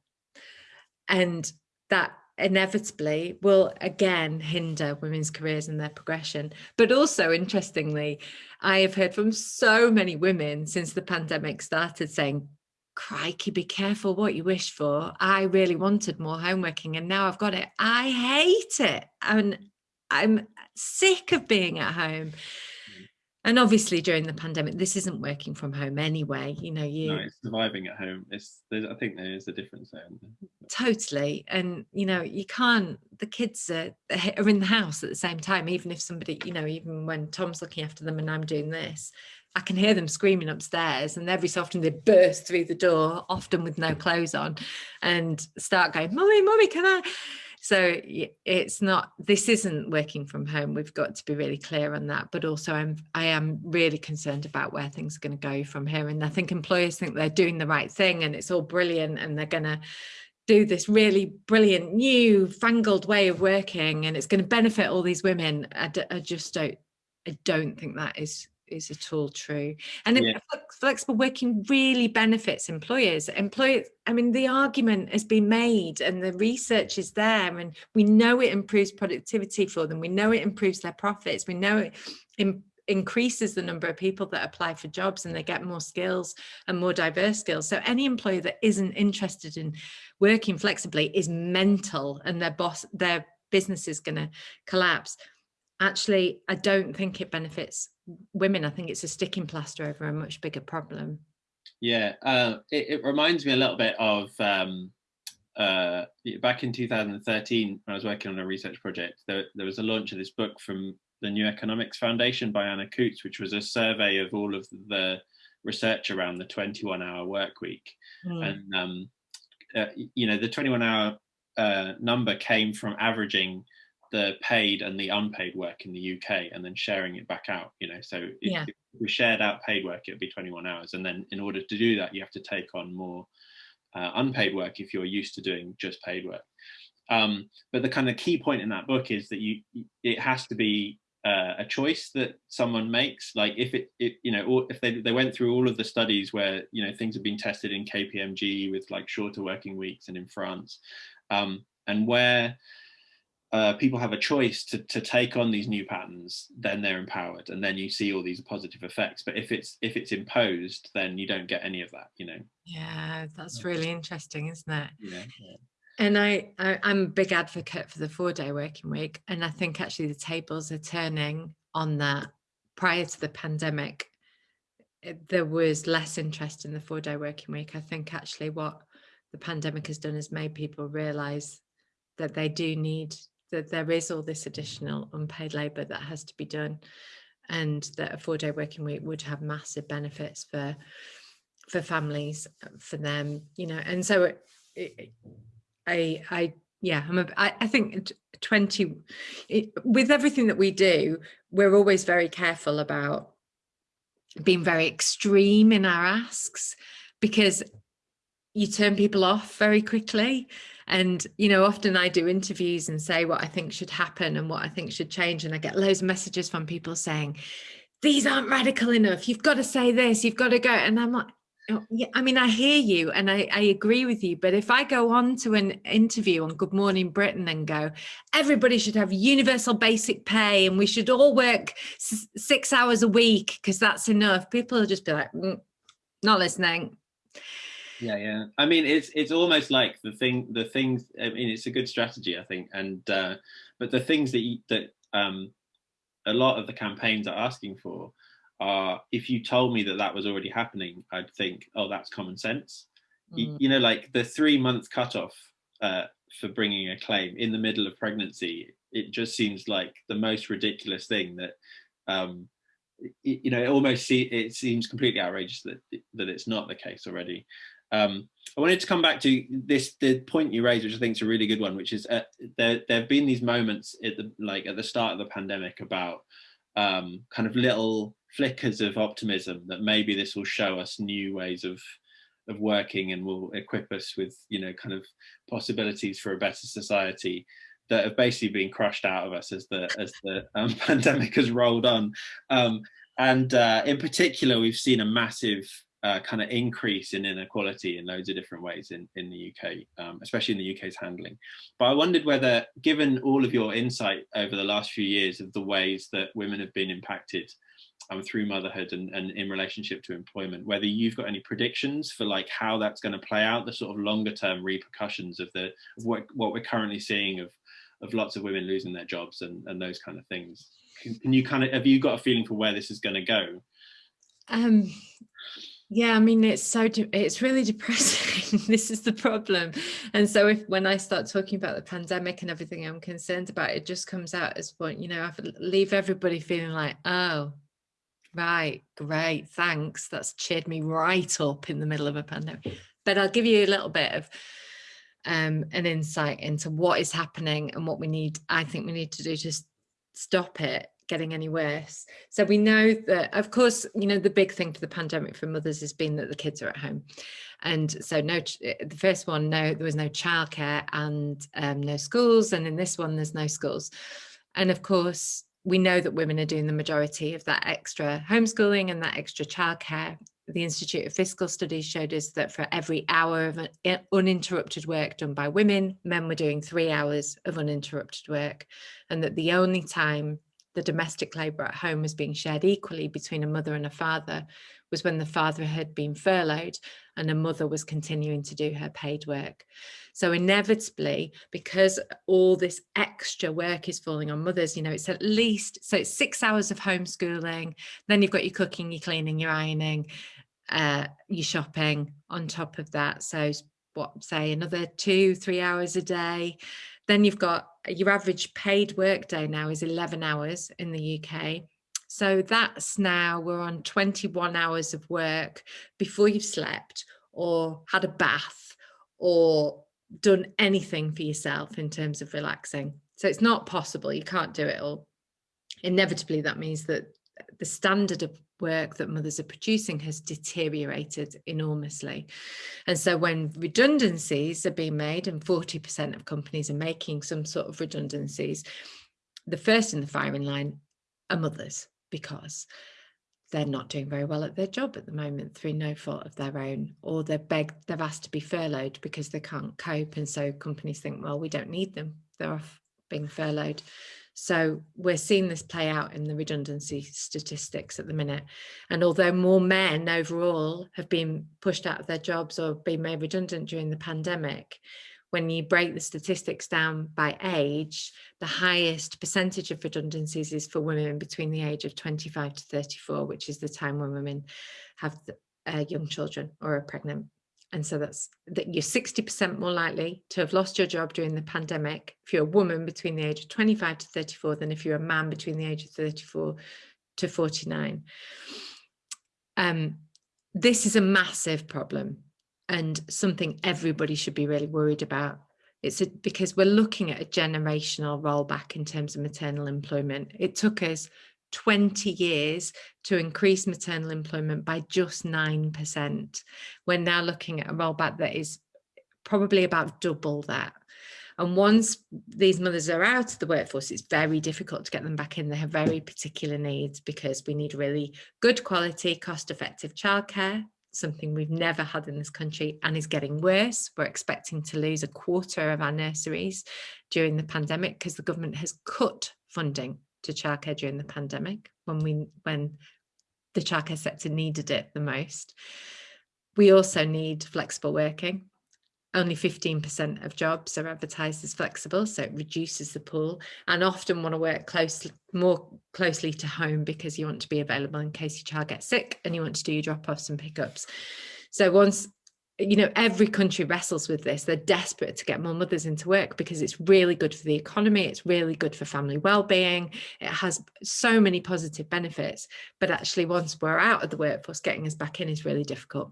and that inevitably will again hinder women's careers and their progression. But also, interestingly, I have heard from so many women since the pandemic started saying, crikey, be careful what you wish for. I really wanted more homeworking and now I've got it. I hate it. And I'm sick of being at home and obviously during the pandemic this isn't working from home anyway you know you no, it's surviving at home. It's i think there is a difference there totally. And you know you can't the kids are, are in the house at the same time even if somebody you know even when tom's looking after them and i'm doing this i can hear them screaming upstairs and every so often they burst through the door often with no clothes on and start going mummy mummy can i so it's not this isn't working from home we've got to be really clear on that but also i'm i am really concerned about where things are going to go from here and i think employers think they're doing the right thing and it's all brilliant and they're going to do this really brilliant new fangled way of working and it's going to benefit all these women. I, I just don't i don't think that is is at all true. And yeah. flexible working really benefits employers. Employers, I mean, the argument has been made and the research is there and we know it improves productivity for them. We know it improves their profits. We know it increases the number of people that apply for jobs and they get more skills and more diverse skills. So any employer that isn't interested in working flexibly is mental and their boss, their business is going to collapse. Actually, I don't think it benefits women. I think it's a sticking plaster over a much bigger problem. Yeah, uh, it, it, reminds me a little bit of um, uh, back in 2013 when I was working on a research project. There, there was a launch of this book from the New Economics Foundation by Anna Coote, which was a survey of all of the research around the 21 hour work week. Mm. And, um, uh, you know, the 21 hour uh, number came from averaging the paid and the unpaid work in the UK and then sharing it back out, you know, so if, yeah. if we shared out paid work, it'd be 21 hours. And then in order to do that, you have to take on more uh, unpaid work if you're used to doing just paid work. Um, but the kind of key point in that book is that you, it has to be uh, a choice that someone makes like if it, it you know or if they, they went through all of the studies where you know things have been tested in kpmg with like shorter working weeks and in france um, and where uh, people have a choice to, to take on these new patterns then they're empowered and then you see all these positive effects but if it's if it's imposed then you don't get any of that you know yeah that's really interesting isn't it yeah, yeah. And I, I, am a big advocate for the four day working week. And I think actually the tables are turning on that. Prior to the pandemic, there was less interest in the four day working week. I think actually what the pandemic has done is made people realize that they do need, that there is all this additional unpaid labor that has to be done. And that a four day working week would have massive benefits for for families for them you know and so it, it, I, I, yeah, I'm a, I, I think 20, it, with everything that we do, we're always very careful about being very extreme in our asks because you turn people off very quickly. And, you know, often I do interviews and say what I think should happen and what I think should change. And I get loads of messages from people saying, these aren't radical enough. You've got to say this, you've got to go. And I'm like, Oh, yeah, I mean, I hear you and I, I, agree with you. But if I go on to an interview on Good Morning Britain and go, everybody should have universal basic pay and we should all work six hours a week because that's enough, people will just be like, mm, not listening. Yeah, yeah. I mean, it's it's almost like the thing, the things. I mean, it's a good strategy, I think. And uh, but the things that you, that um, a lot of the campaigns are asking for uh, if you told me that that was already happening, I'd think, oh, that's common sense. Mm. You, you, know, like the three month cutoff uh, for bringing a claim in the middle of pregnancy, it just seems like the most ridiculous thing that, um, you know, it almost see, it seems completely outrageous that, that it's not the case already. Um, I wanted to come back to this, the point you raised, which I think is a really good one, which is uh, there, there have been these moments at the, like at the start of the pandemic about um, kind of little flickers of optimism that maybe this will show us new ways of of working and will equip us with you know kind of possibilities for a better society that have basically been crushed out of us as the as the um, *laughs* pandemic has rolled on. Um, and uh, in particular we've seen a massive uh, kind of increase in inequality in loads of different ways in, in the UK, um, especially in the UK's handling. But I wondered whether, given all of your insight over the last few years of the ways that women have been impacted um, through motherhood and, and in relationship to employment, whether you've got any predictions for like how that's going to play out, the sort of longer term repercussions of the of what, what we're currently seeing of of lots of women losing their jobs and, and those kind of things. Can, can you kind of have you got a feeling for where this is going to go? Um, yeah, I mean, it's so, it's really *laughs* depressing. this is the problem. And so if, when I start talking about the pandemic and everything I'm concerned about, it just comes out as point, you know, I leave everybody feeling like, oh, right, great, thanks. That's cheered me right up in the middle of a pandemic. But I'll give you a little bit of um, an insight into what is happening and what we need, I think we need to do to stop it getting any worse. So we know that, of course, you know, the big thing for the pandemic for mothers has been that the kids are at home. And so no, eh, the first one, no, there was no childcare and um, no schools. And in this one, there's no schools. And of course, we know that women are doing the majority of that extra homeschooling and that extra childcare. The Institute of Fiscal Studies showed us that for every hour of eh, uninterrupted work done by women, men were doing three hours of uninterrupted work. And that the only time the domestic labour at home was being shared equally between a mother and a father was when the father had been furloughed and a mother was continuing to do her paid work. So inevitably, because all this extra work is falling on mothers, you know, it's at least, so it's six hours of homeschooling, then you've got your cooking, your cleaning, your ironing, uh, your shopping on top of that. So what, say another two, three hours a day. Then you've got uh, your average paid work day now is 11 hours in the UK. So that's now we're on 21 hours of work before you've slept or had a bath or done anything for yourself in terms of relaxing. So it's not possible. You can't do it all. Inevitably, that means that the standard of work that mothers are producing has deteriorated enormously. And so when redundancies are being made and 40% of companies are making some sort of redundancies, the first in the firing line are mothers because they're not doing very well at their job at the moment through no fault of their own or they're begged they've asked to be furloughed because they can't cope. And so companies think well we don't need them. They're off being furloughed so we're seeing this play out in the redundancy statistics at the minute and although more men overall have been pushed out of their jobs or been made redundant during the pandemic when you break the statistics down by age, the highest percentage of redundancies is for women between the age of 25 to 34, which is the time when women have uh, young children or are pregnant. And so that's that you're 60% more likely to have lost your job during the pandemic if you're a woman between the age of 25 to 34 than if you're a man between the age of 34 to 49. Um, this is a massive problem and something everybody should be really worried about. It's a, because we're looking at a generational rollback in terms of maternal employment. It took us 20 years to increase maternal employment by just 9%. We're now looking at a rollback that is probably about double that. And once these mothers are out of the workforce, it's very difficult to get them back in. They have very particular needs because we need really good quality, cost effective childcare something we've never had in this country and is getting worse. We're expecting to lose a quarter of our nurseries during the pandemic because the government has cut funding to childcare during the pandemic when we when the childcare sector needed it the most. We also need flexible working only 15% of jobs are advertised as flexible, so it reduces the pool and often want to work closely, more closely to home because you want to be available in case your child gets sick and you want to do your drop-offs and pickups. So once, you know, every country wrestles with this, they're desperate to get more mothers into work because it's really good for the economy, it's really good for family well-being, it has so many positive benefits, but actually once we're out of the workforce, getting us back in is really difficult.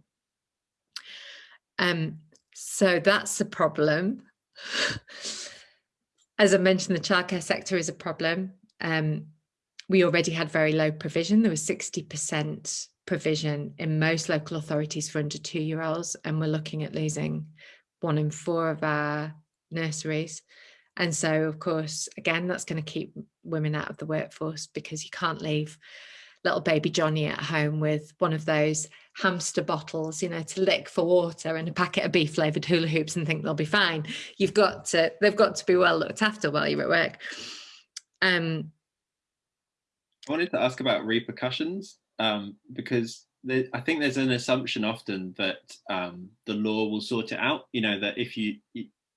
Um, so that's a problem. *laughs* As I mentioned, the childcare sector is a problem. Um, we already had very low provision. There was 60% provision in most local authorities for under two-year-olds, and we're looking at losing one in four of our nurseries. And so, of course, again, that's going to keep women out of the workforce because you can't leave little baby Johnny at home with one of those hamster bottles, you know, to lick for water and a packet of beef flavored hula hoops and think they'll be fine. You've got to, they've got to be well looked after while you're at work. Um, I wanted to ask about repercussions um, because I think there's an assumption often that um, the law will sort it out. You know that if you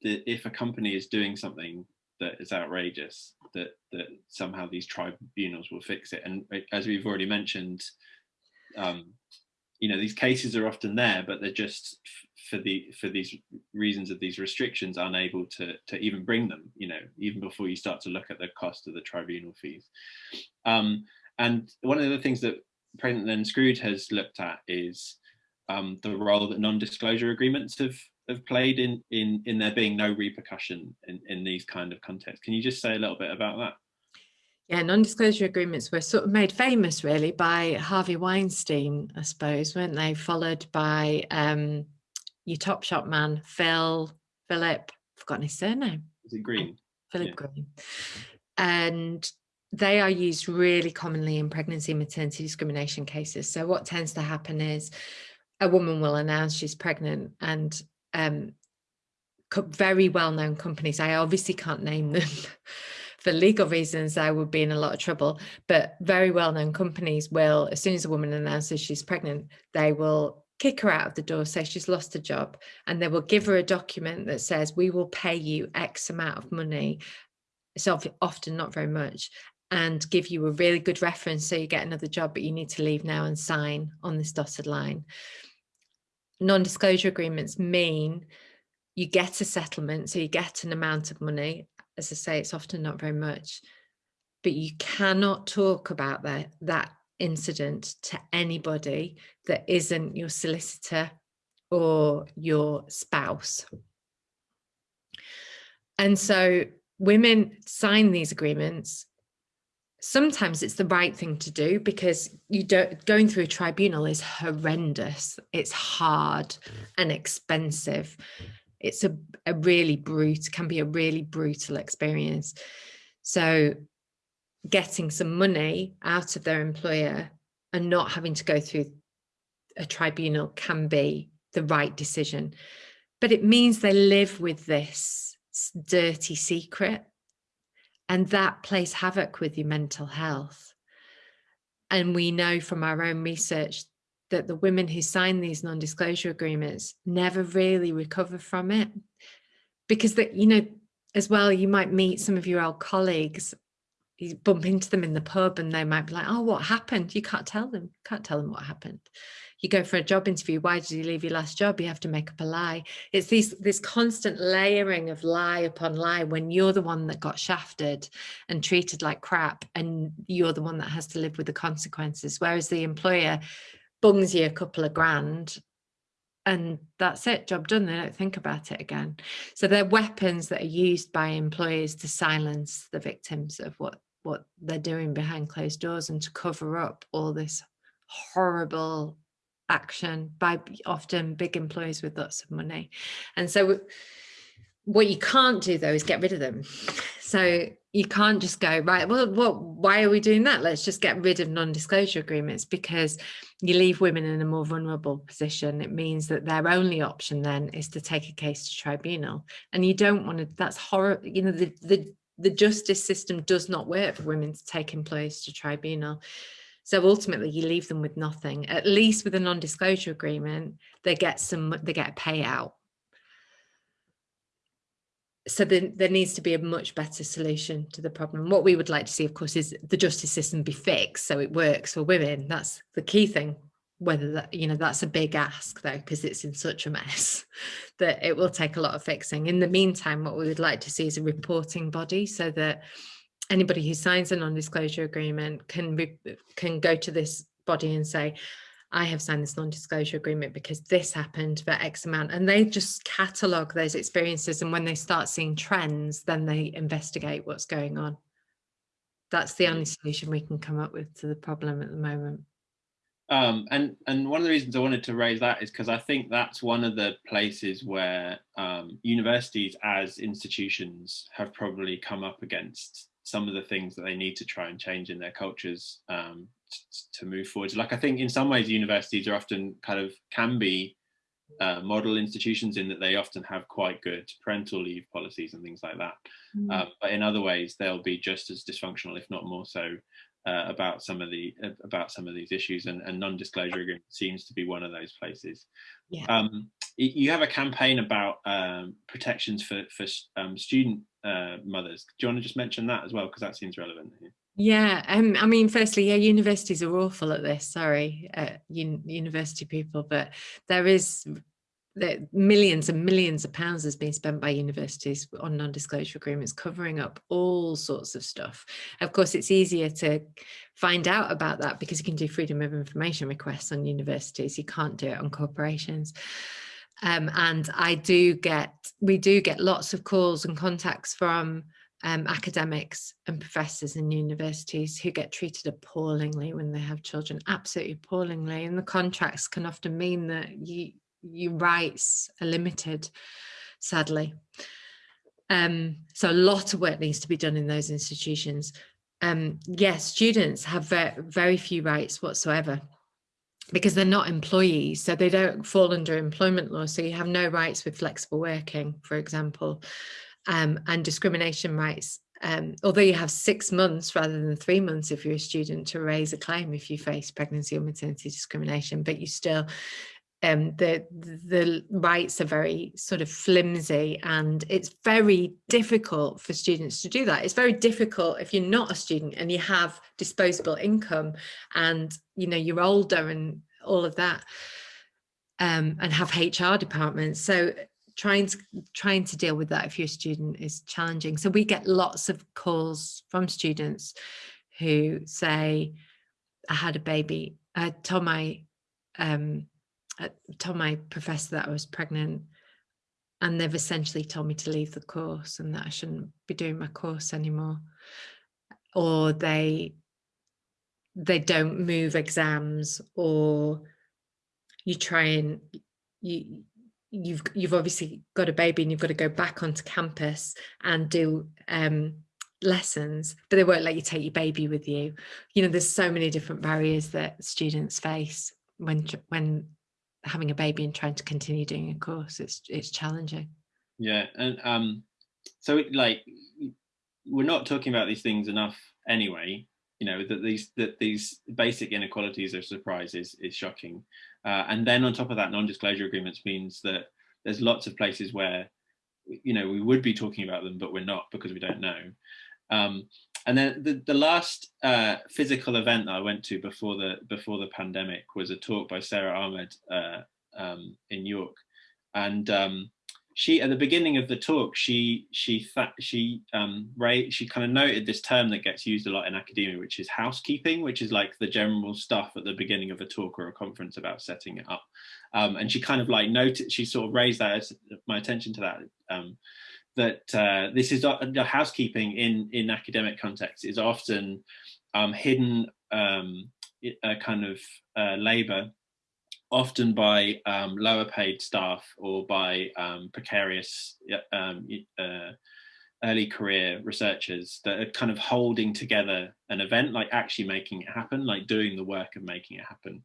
if a company is doing something that is outrageous, that that somehow these tribunals will fix it. And as we've already mentioned, um, you know these cases are often there but they're just for the for these reasons of these restrictions unable to to even bring them you know even before you start to look at the cost of the tribunal fees um, and one of the things that pregnant then screwed has looked at is um, the role that non-disclosure agreements have have played in in in there being no repercussion in in these kind of contexts can you just say a little bit about that yeah, non-disclosure agreements were sort of made famous really by Harvey Weinstein, I suppose, weren't they? Followed by um, your Top Shop man, Phil, Philip, I've forgotten his surname. Is it Green? Philip yeah. Green. And they are used really commonly in pregnancy maternity discrimination cases. So what tends to happen is a woman will announce she's pregnant and um, very well-known companies, I obviously can't name them, *laughs* for legal reasons, I would be in a lot of trouble. But very well-known companies will, as soon as a woman announces she's pregnant, they will kick her out of the door, say she's lost a job, and they will give her a document that says, we will pay you X amount of money. It's often not very much and give you a really good reference so you get another job, but you need to leave now and sign on this dotted line. Non-disclosure agreements mean you get a settlement, so you get an amount of money. As I say, it's often not very much, but you cannot talk about that, that incident to anybody that isn't your solicitor or your spouse. And so women sign these agreements sometimes it's the right thing to do because you don't going through a tribunal is horrendous. It's hard and expensive. It's a, a really brute can be a really brutal experience. So getting some money out of their employer and not having to go through a tribunal can be the right decision. But it means they live with this dirty secret and that plays havoc with your mental health. And we know from our own research that the women who sign these non-disclosure agreements never really recover from it. Because that, you know, as well, you might meet some of your old colleagues, you bump into them in the pub and they might be like, oh, what happened? You can't tell them, can't tell them what happened you go for a job interview why did you leave your last job? You have to make up a lie. It's these this constant layering of lie upon lie when you're the one that got shafted and treated like crap and you're the one that has to live with the consequences whereas the employer bungs you a couple of grand and that's it job done they don't think about it again. So they're weapons that are used by employers to silence the victims of what what they're doing behind closed doors and to cover up all this horrible action by often big employers with lots of money. And so what you can't do though is get rid of them. So you can't just go, right, well, what, why are we doing that? Let's just get rid of non-disclosure agreements because you leave women in a more vulnerable position. It means that their only option then is to take a case to tribunal. And you don't want to, that's horror, you know, the, the, the justice system does not work for women to take employers to tribunal. So ultimately you leave them with nothing, at least with a non-disclosure agreement, they get some, they get a payout. So there needs to be a much better solution to the problem. What we would like to see, of course, is the justice system be fixed so it works for women. That's the key thing whether that you know that's a big ask though because it's in such a mess *laughs* that it will take a lot of fixing in the meantime what we would like to see is a reporting body so that anybody who signs a non-disclosure agreement can can go to this body and say I have signed this non-disclosure agreement because this happened for X amount and they just catalogue those experiences and when they start seeing trends then they investigate what's going on. That's the only solution we can come up with to the problem at the moment. Um, and and one of the reasons I wanted to raise that is because I think that's one of the places where um, universities as institutions have probably come up against some of the things that they need to try and change in their cultures um, to move forward. Like I think in some ways universities are often kind of can be uh, model institutions in that they often have quite good parental leave policies and things like that. Mm. Uh, but in other ways, they'll be just as dysfunctional, if not more so, uh, about some of the uh, about some of these issues. And, and non-disclosure agreement seems to be one of those places. Yeah. Um, you have a campaign about um, protections for for um, student uh, mothers. Do you want to just mention that as well? Because that seems relevant here. Yeah, um, I mean, firstly, yeah, universities are awful at this. Sorry, uh, un university people, but there is that millions and millions of pounds has been spent by universities on non-disclosure agreements covering up all sorts of stuff. Of course it's easier to find out about that because you can do freedom of information requests on universities. You can't do it on corporations. Um, and I do get, we do get lots of calls and contacts from um, academics and professors in universities who get treated appallingly when they have children, absolutely appallingly. And the contracts can often mean that you, your rights are limited, sadly. Um, so a lot of work needs to be done in those institutions. Um, yes, students have very, very few rights whatsoever because they're not employees, so they don't fall under employment law. So you have no rights with flexible working, for example, um, and discrimination rights um, although you have six months rather than three months if you're a student to raise a claim if you face pregnancy or maternity discrimination, but you still um, the the rights are very sort of flimsy and it's very difficult for students to do that. It's very difficult if you're not a student and you have disposable income and you know you're older and all of that um, and have HR departments. So trying to trying to deal with that if you're a student is challenging. So we get lots of calls from students who say, I had a baby. I told my um, Told my professor that I was pregnant and they've essentially told me to leave the course and that I shouldn't be doing my course anymore. Or they they don't move exams or you try and you you've you've obviously got a baby and you've got to go back onto campus and do um, lessons but they won't let you take your baby with you you know there's so many different barriers that students face when when having a baby and trying to continue doing a course it's it's challenging. Yeah and um so like we're not talking about these things enough anyway you know that these that these basic inequalities of surprise is, is shocking. Uh, and then on top of that non-disclosure agreements means that there's lots of places where you know we would be talking about them but we're not because we don't know. Um, and then the, the last uh, physical event that I went to before the before the pandemic was a talk by Sara Ahmed uh, um, in York, and um, she at the beginning of the talk she she she um she kind of noted this term that gets used a lot in academia which is housekeeping which is like the general stuff at the beginning of a talk or a conference about setting it up. Um, and she kind of like noted she sort of raised that my attention to that um, that uh, this is the housekeeping in in academic context is often um, hidden um, kind of uh, labor often by um, lower paid staff or by um, precarious um, uh, early career researchers that are kind of holding together an event, like actually making it happen, like doing the work of making it happen.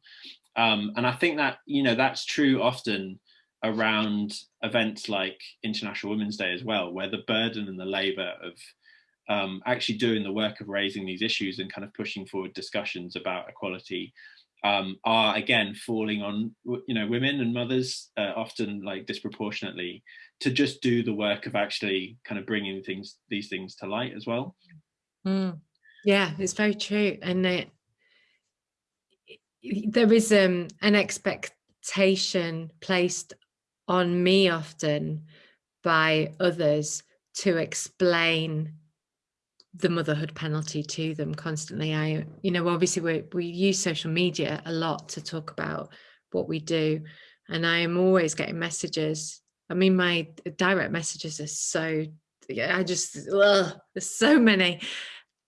Um, and I think that, you know, that's true often around events like International Women's Day as well, where the burden and the labor of um, actually doing the work of raising these issues and kind of pushing forward discussions about equality um, are again falling on you know women and mothers uh, often like disproportionately to just do the work of actually kind of bringing things these things to light as well mm. yeah it's very true and it, there is um, an expectation placed on me often by others to explain the motherhood penalty to them constantly. I, you know, obviously we we use social media a lot to talk about what we do, and I am always getting messages. I mean, my direct messages are so. I just ugh, there's so many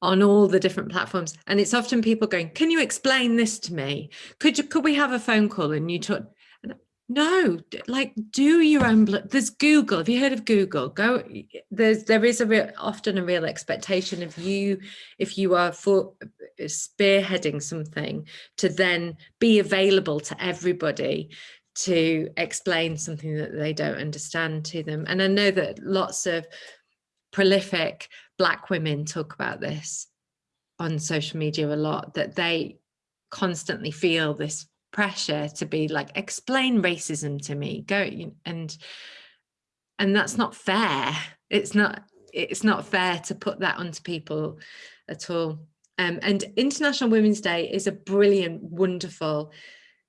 on all the different platforms, and it's often people going, "Can you explain this to me? Could you could we have a phone call and you talk?" No like do your own there's google have you heard of google? Go there's there is a real often a real expectation of you if you are for uh, spearheading something to then be available to everybody to explain something that they don't understand to them. And i know that lots of prolific black women talk about this on social media a lot that they constantly feel this pressure to be like explain racism to me. Go and and that's not fair. It's not it's not fair to put that onto people at all. Um, and international women's day is a brilliant wonderful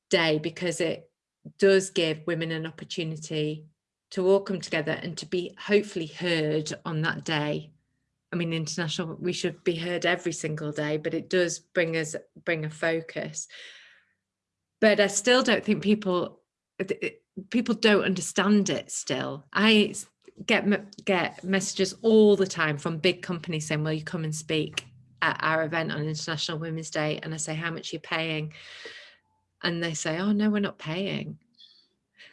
day because it does give women an opportunity to all come together and to be hopefully heard on that day. I mean, international, we should be heard every single day, but it does bring us, bring a focus but I still don't think people people don't understand it still. I get get messages all the time from big companies saying, "Will you come and speak at our event on International Women's Day?" And I say, "How much are you paying?" And they say, "Oh no, we're not paying."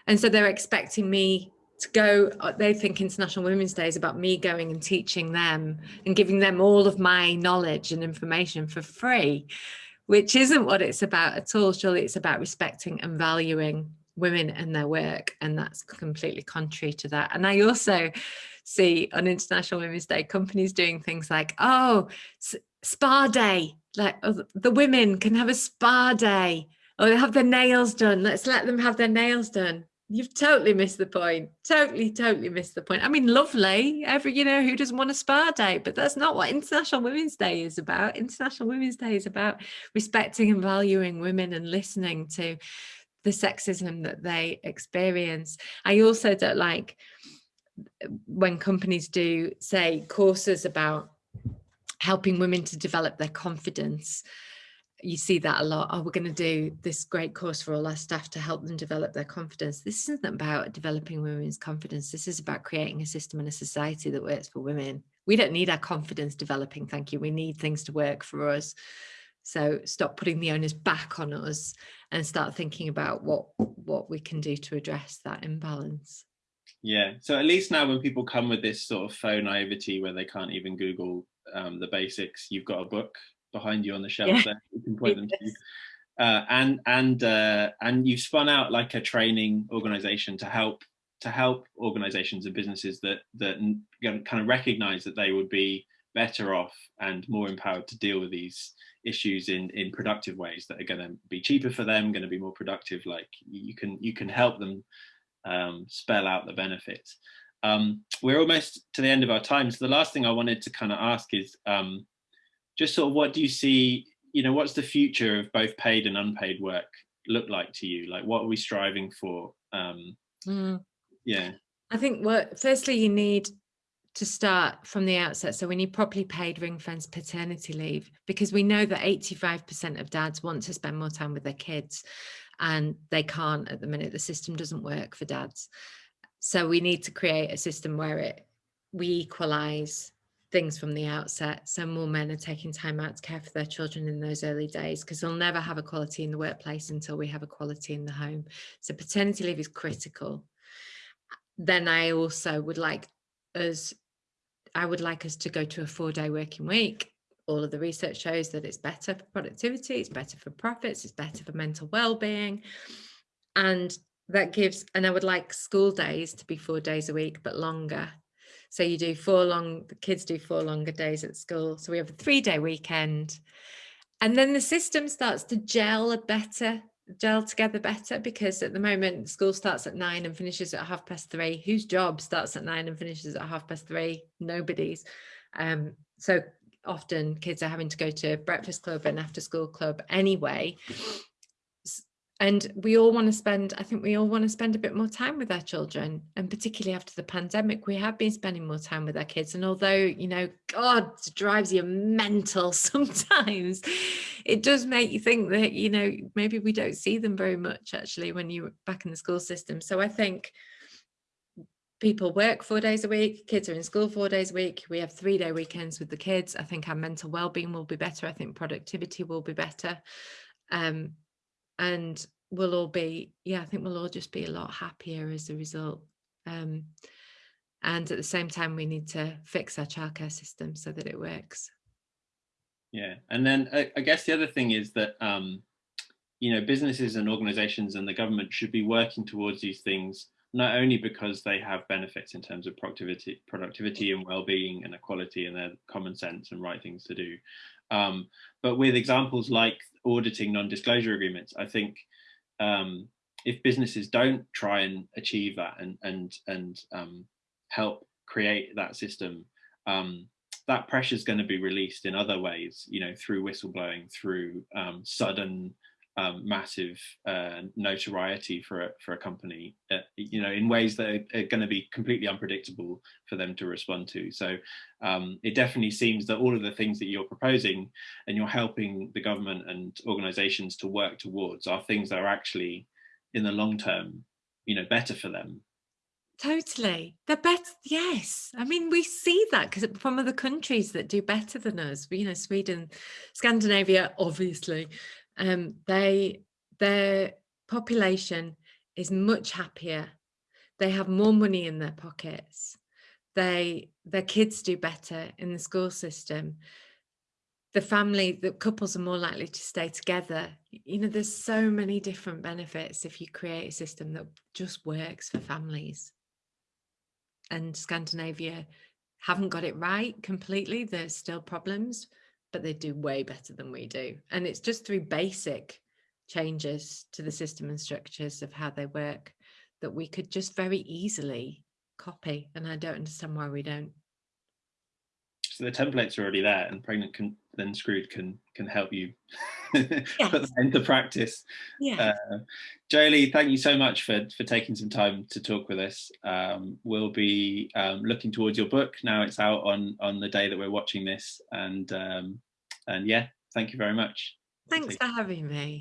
And so they're expecting me to go. Uh, they think International Women's Day is about me going and teaching them and giving them all of my knowledge and information for free which isn't what it's about at all. Surely it's about respecting and valuing women and their work. And that's completely contrary to that. And I also see on International Women's Day companies doing things like, oh, spa day, like oh, the women can have a spa day or have their nails done. Let's let them have their nails done. You've totally missed the point. Totally, totally missed the point. I mean, lovely. Every, you know, who doesn't want a spa day? But that's not what International Women's Day is about. International Women's Day is about respecting and valuing women and listening to the sexism that they experience. I also don't like when companies do say courses about helping women to develop their confidence you see that a lot. Oh, we're going to do this great course for all our staff to help them develop their confidence. This isn't about developing women's confidence. This is about creating a system and a society that works for women. We don't need our confidence developing, thank you. We need things to work for us. So stop putting the onus back on us and start thinking about what what we can do to address that imbalance. Yeah. So at least now when people come with this sort of faux naivety where they can't even Google um, the basics, you've got a book behind you on the shelf yeah. there. You can point them to. *laughs* Uh, and and uh, and you've spun out like a training organization to help to help organizations and businesses that that kind of recognize that they would be better off and more empowered to deal with these issues in in productive ways that are going to be cheaper for them going to be more productive like you can you can help them um, spell out the benefits um, we're almost to the end of our time so the last thing i wanted to kind of ask is um, just sort of what do you see, you know, what's the future of both paid and unpaid work look like to you? Like what are we striving for? Um, mm. Yeah. I think what, firstly, you need to start from the outset. So we need properly paid ring fence paternity leave because we know that 85% of dads want to spend more time with their kids and they can't at the minute. The system doesn't work for dads. So we need to create a system where it we equalize things from the outset. So more men are taking time out to care for their children in those early days because they'll never have equality in the workplace until we have equality in the home. So paternity leave is critical. Then I also would like us, I would like us to go to a four day working week. All of the research shows that it's better for productivity, it's better for profits, it's better for mental well-being. And that gives, and I would like school days to be four days a week, but longer so you do four long, the kids do four longer days at school. So we have a three day weekend. And then the system starts to gel a better, gel together better because at the moment school starts at nine and finishes at half past three. Whose job starts at nine and finishes at half past three? Nobody's. Um, so often kids are having to go to breakfast club and after school club anyway and we all want to spend i think we all want to spend a bit more time with our children and particularly after the pandemic we have been spending more time with our kids. And although you know god drives you mental *laughs* sometimes it does make you think that you know maybe we don't see them very much actually when you're back in the school system. So i think people work four days a week kids are in school four days a week. We have three day weekends with the kids. I think our mental well-being will be better. I think productivity will be better. Um, and we'll all be yeah i think we'll all just be a lot happier as a result um, and at the same time we need to fix our childcare system so that it works. Yeah and then I, I guess the other thing is that um, you know businesses and organizations and the government should be working towards these things not only because they have benefits in terms of productivity productivity and well-being and equality and their common sense and right things to do um, but with examples like auditing non-disclosure agreements, I think um, if businesses don't try and achieve that and and and um, help create that system, um, that pressure is going to be released in other ways. You know, through whistleblowing, through um, sudden um, massive uh, notoriety for a, for a company, uh, you know, in ways that are, are going to be completely unpredictable for them to respond to. So um, it definitely seems that all of the things that you're proposing and you're helping the government and organizations to work towards are things that are actually in the long term, you know, better for them. Totally. They're better. Yes. I mean, we see that because from other countries that do better than us, you know, Sweden, Scandinavia, obviously, um, they their population is much happier. They have more money in their pockets. They their kids do better in the school system. The family, the couples are more likely to stay together. You know, there's so many different benefits if you create a system that just works for families. and Scandinavia haven't got it right completely. There's still problems, but they do way better than we do. And it's just through basic changes to the system and structures of how they work that we could just very easily copy. And I don't understand why we don't. So the templates are already there and Pregnant can then Screwed can can help you *laughs* put that into practice. Yeah. Uh, Joeli, thank you so much for, for taking some time to talk with us. Um, we'll be um, looking towards your book now it's out on, on the day that we're watching this. And, um, and yeah, thank you very much. Thanks for having me.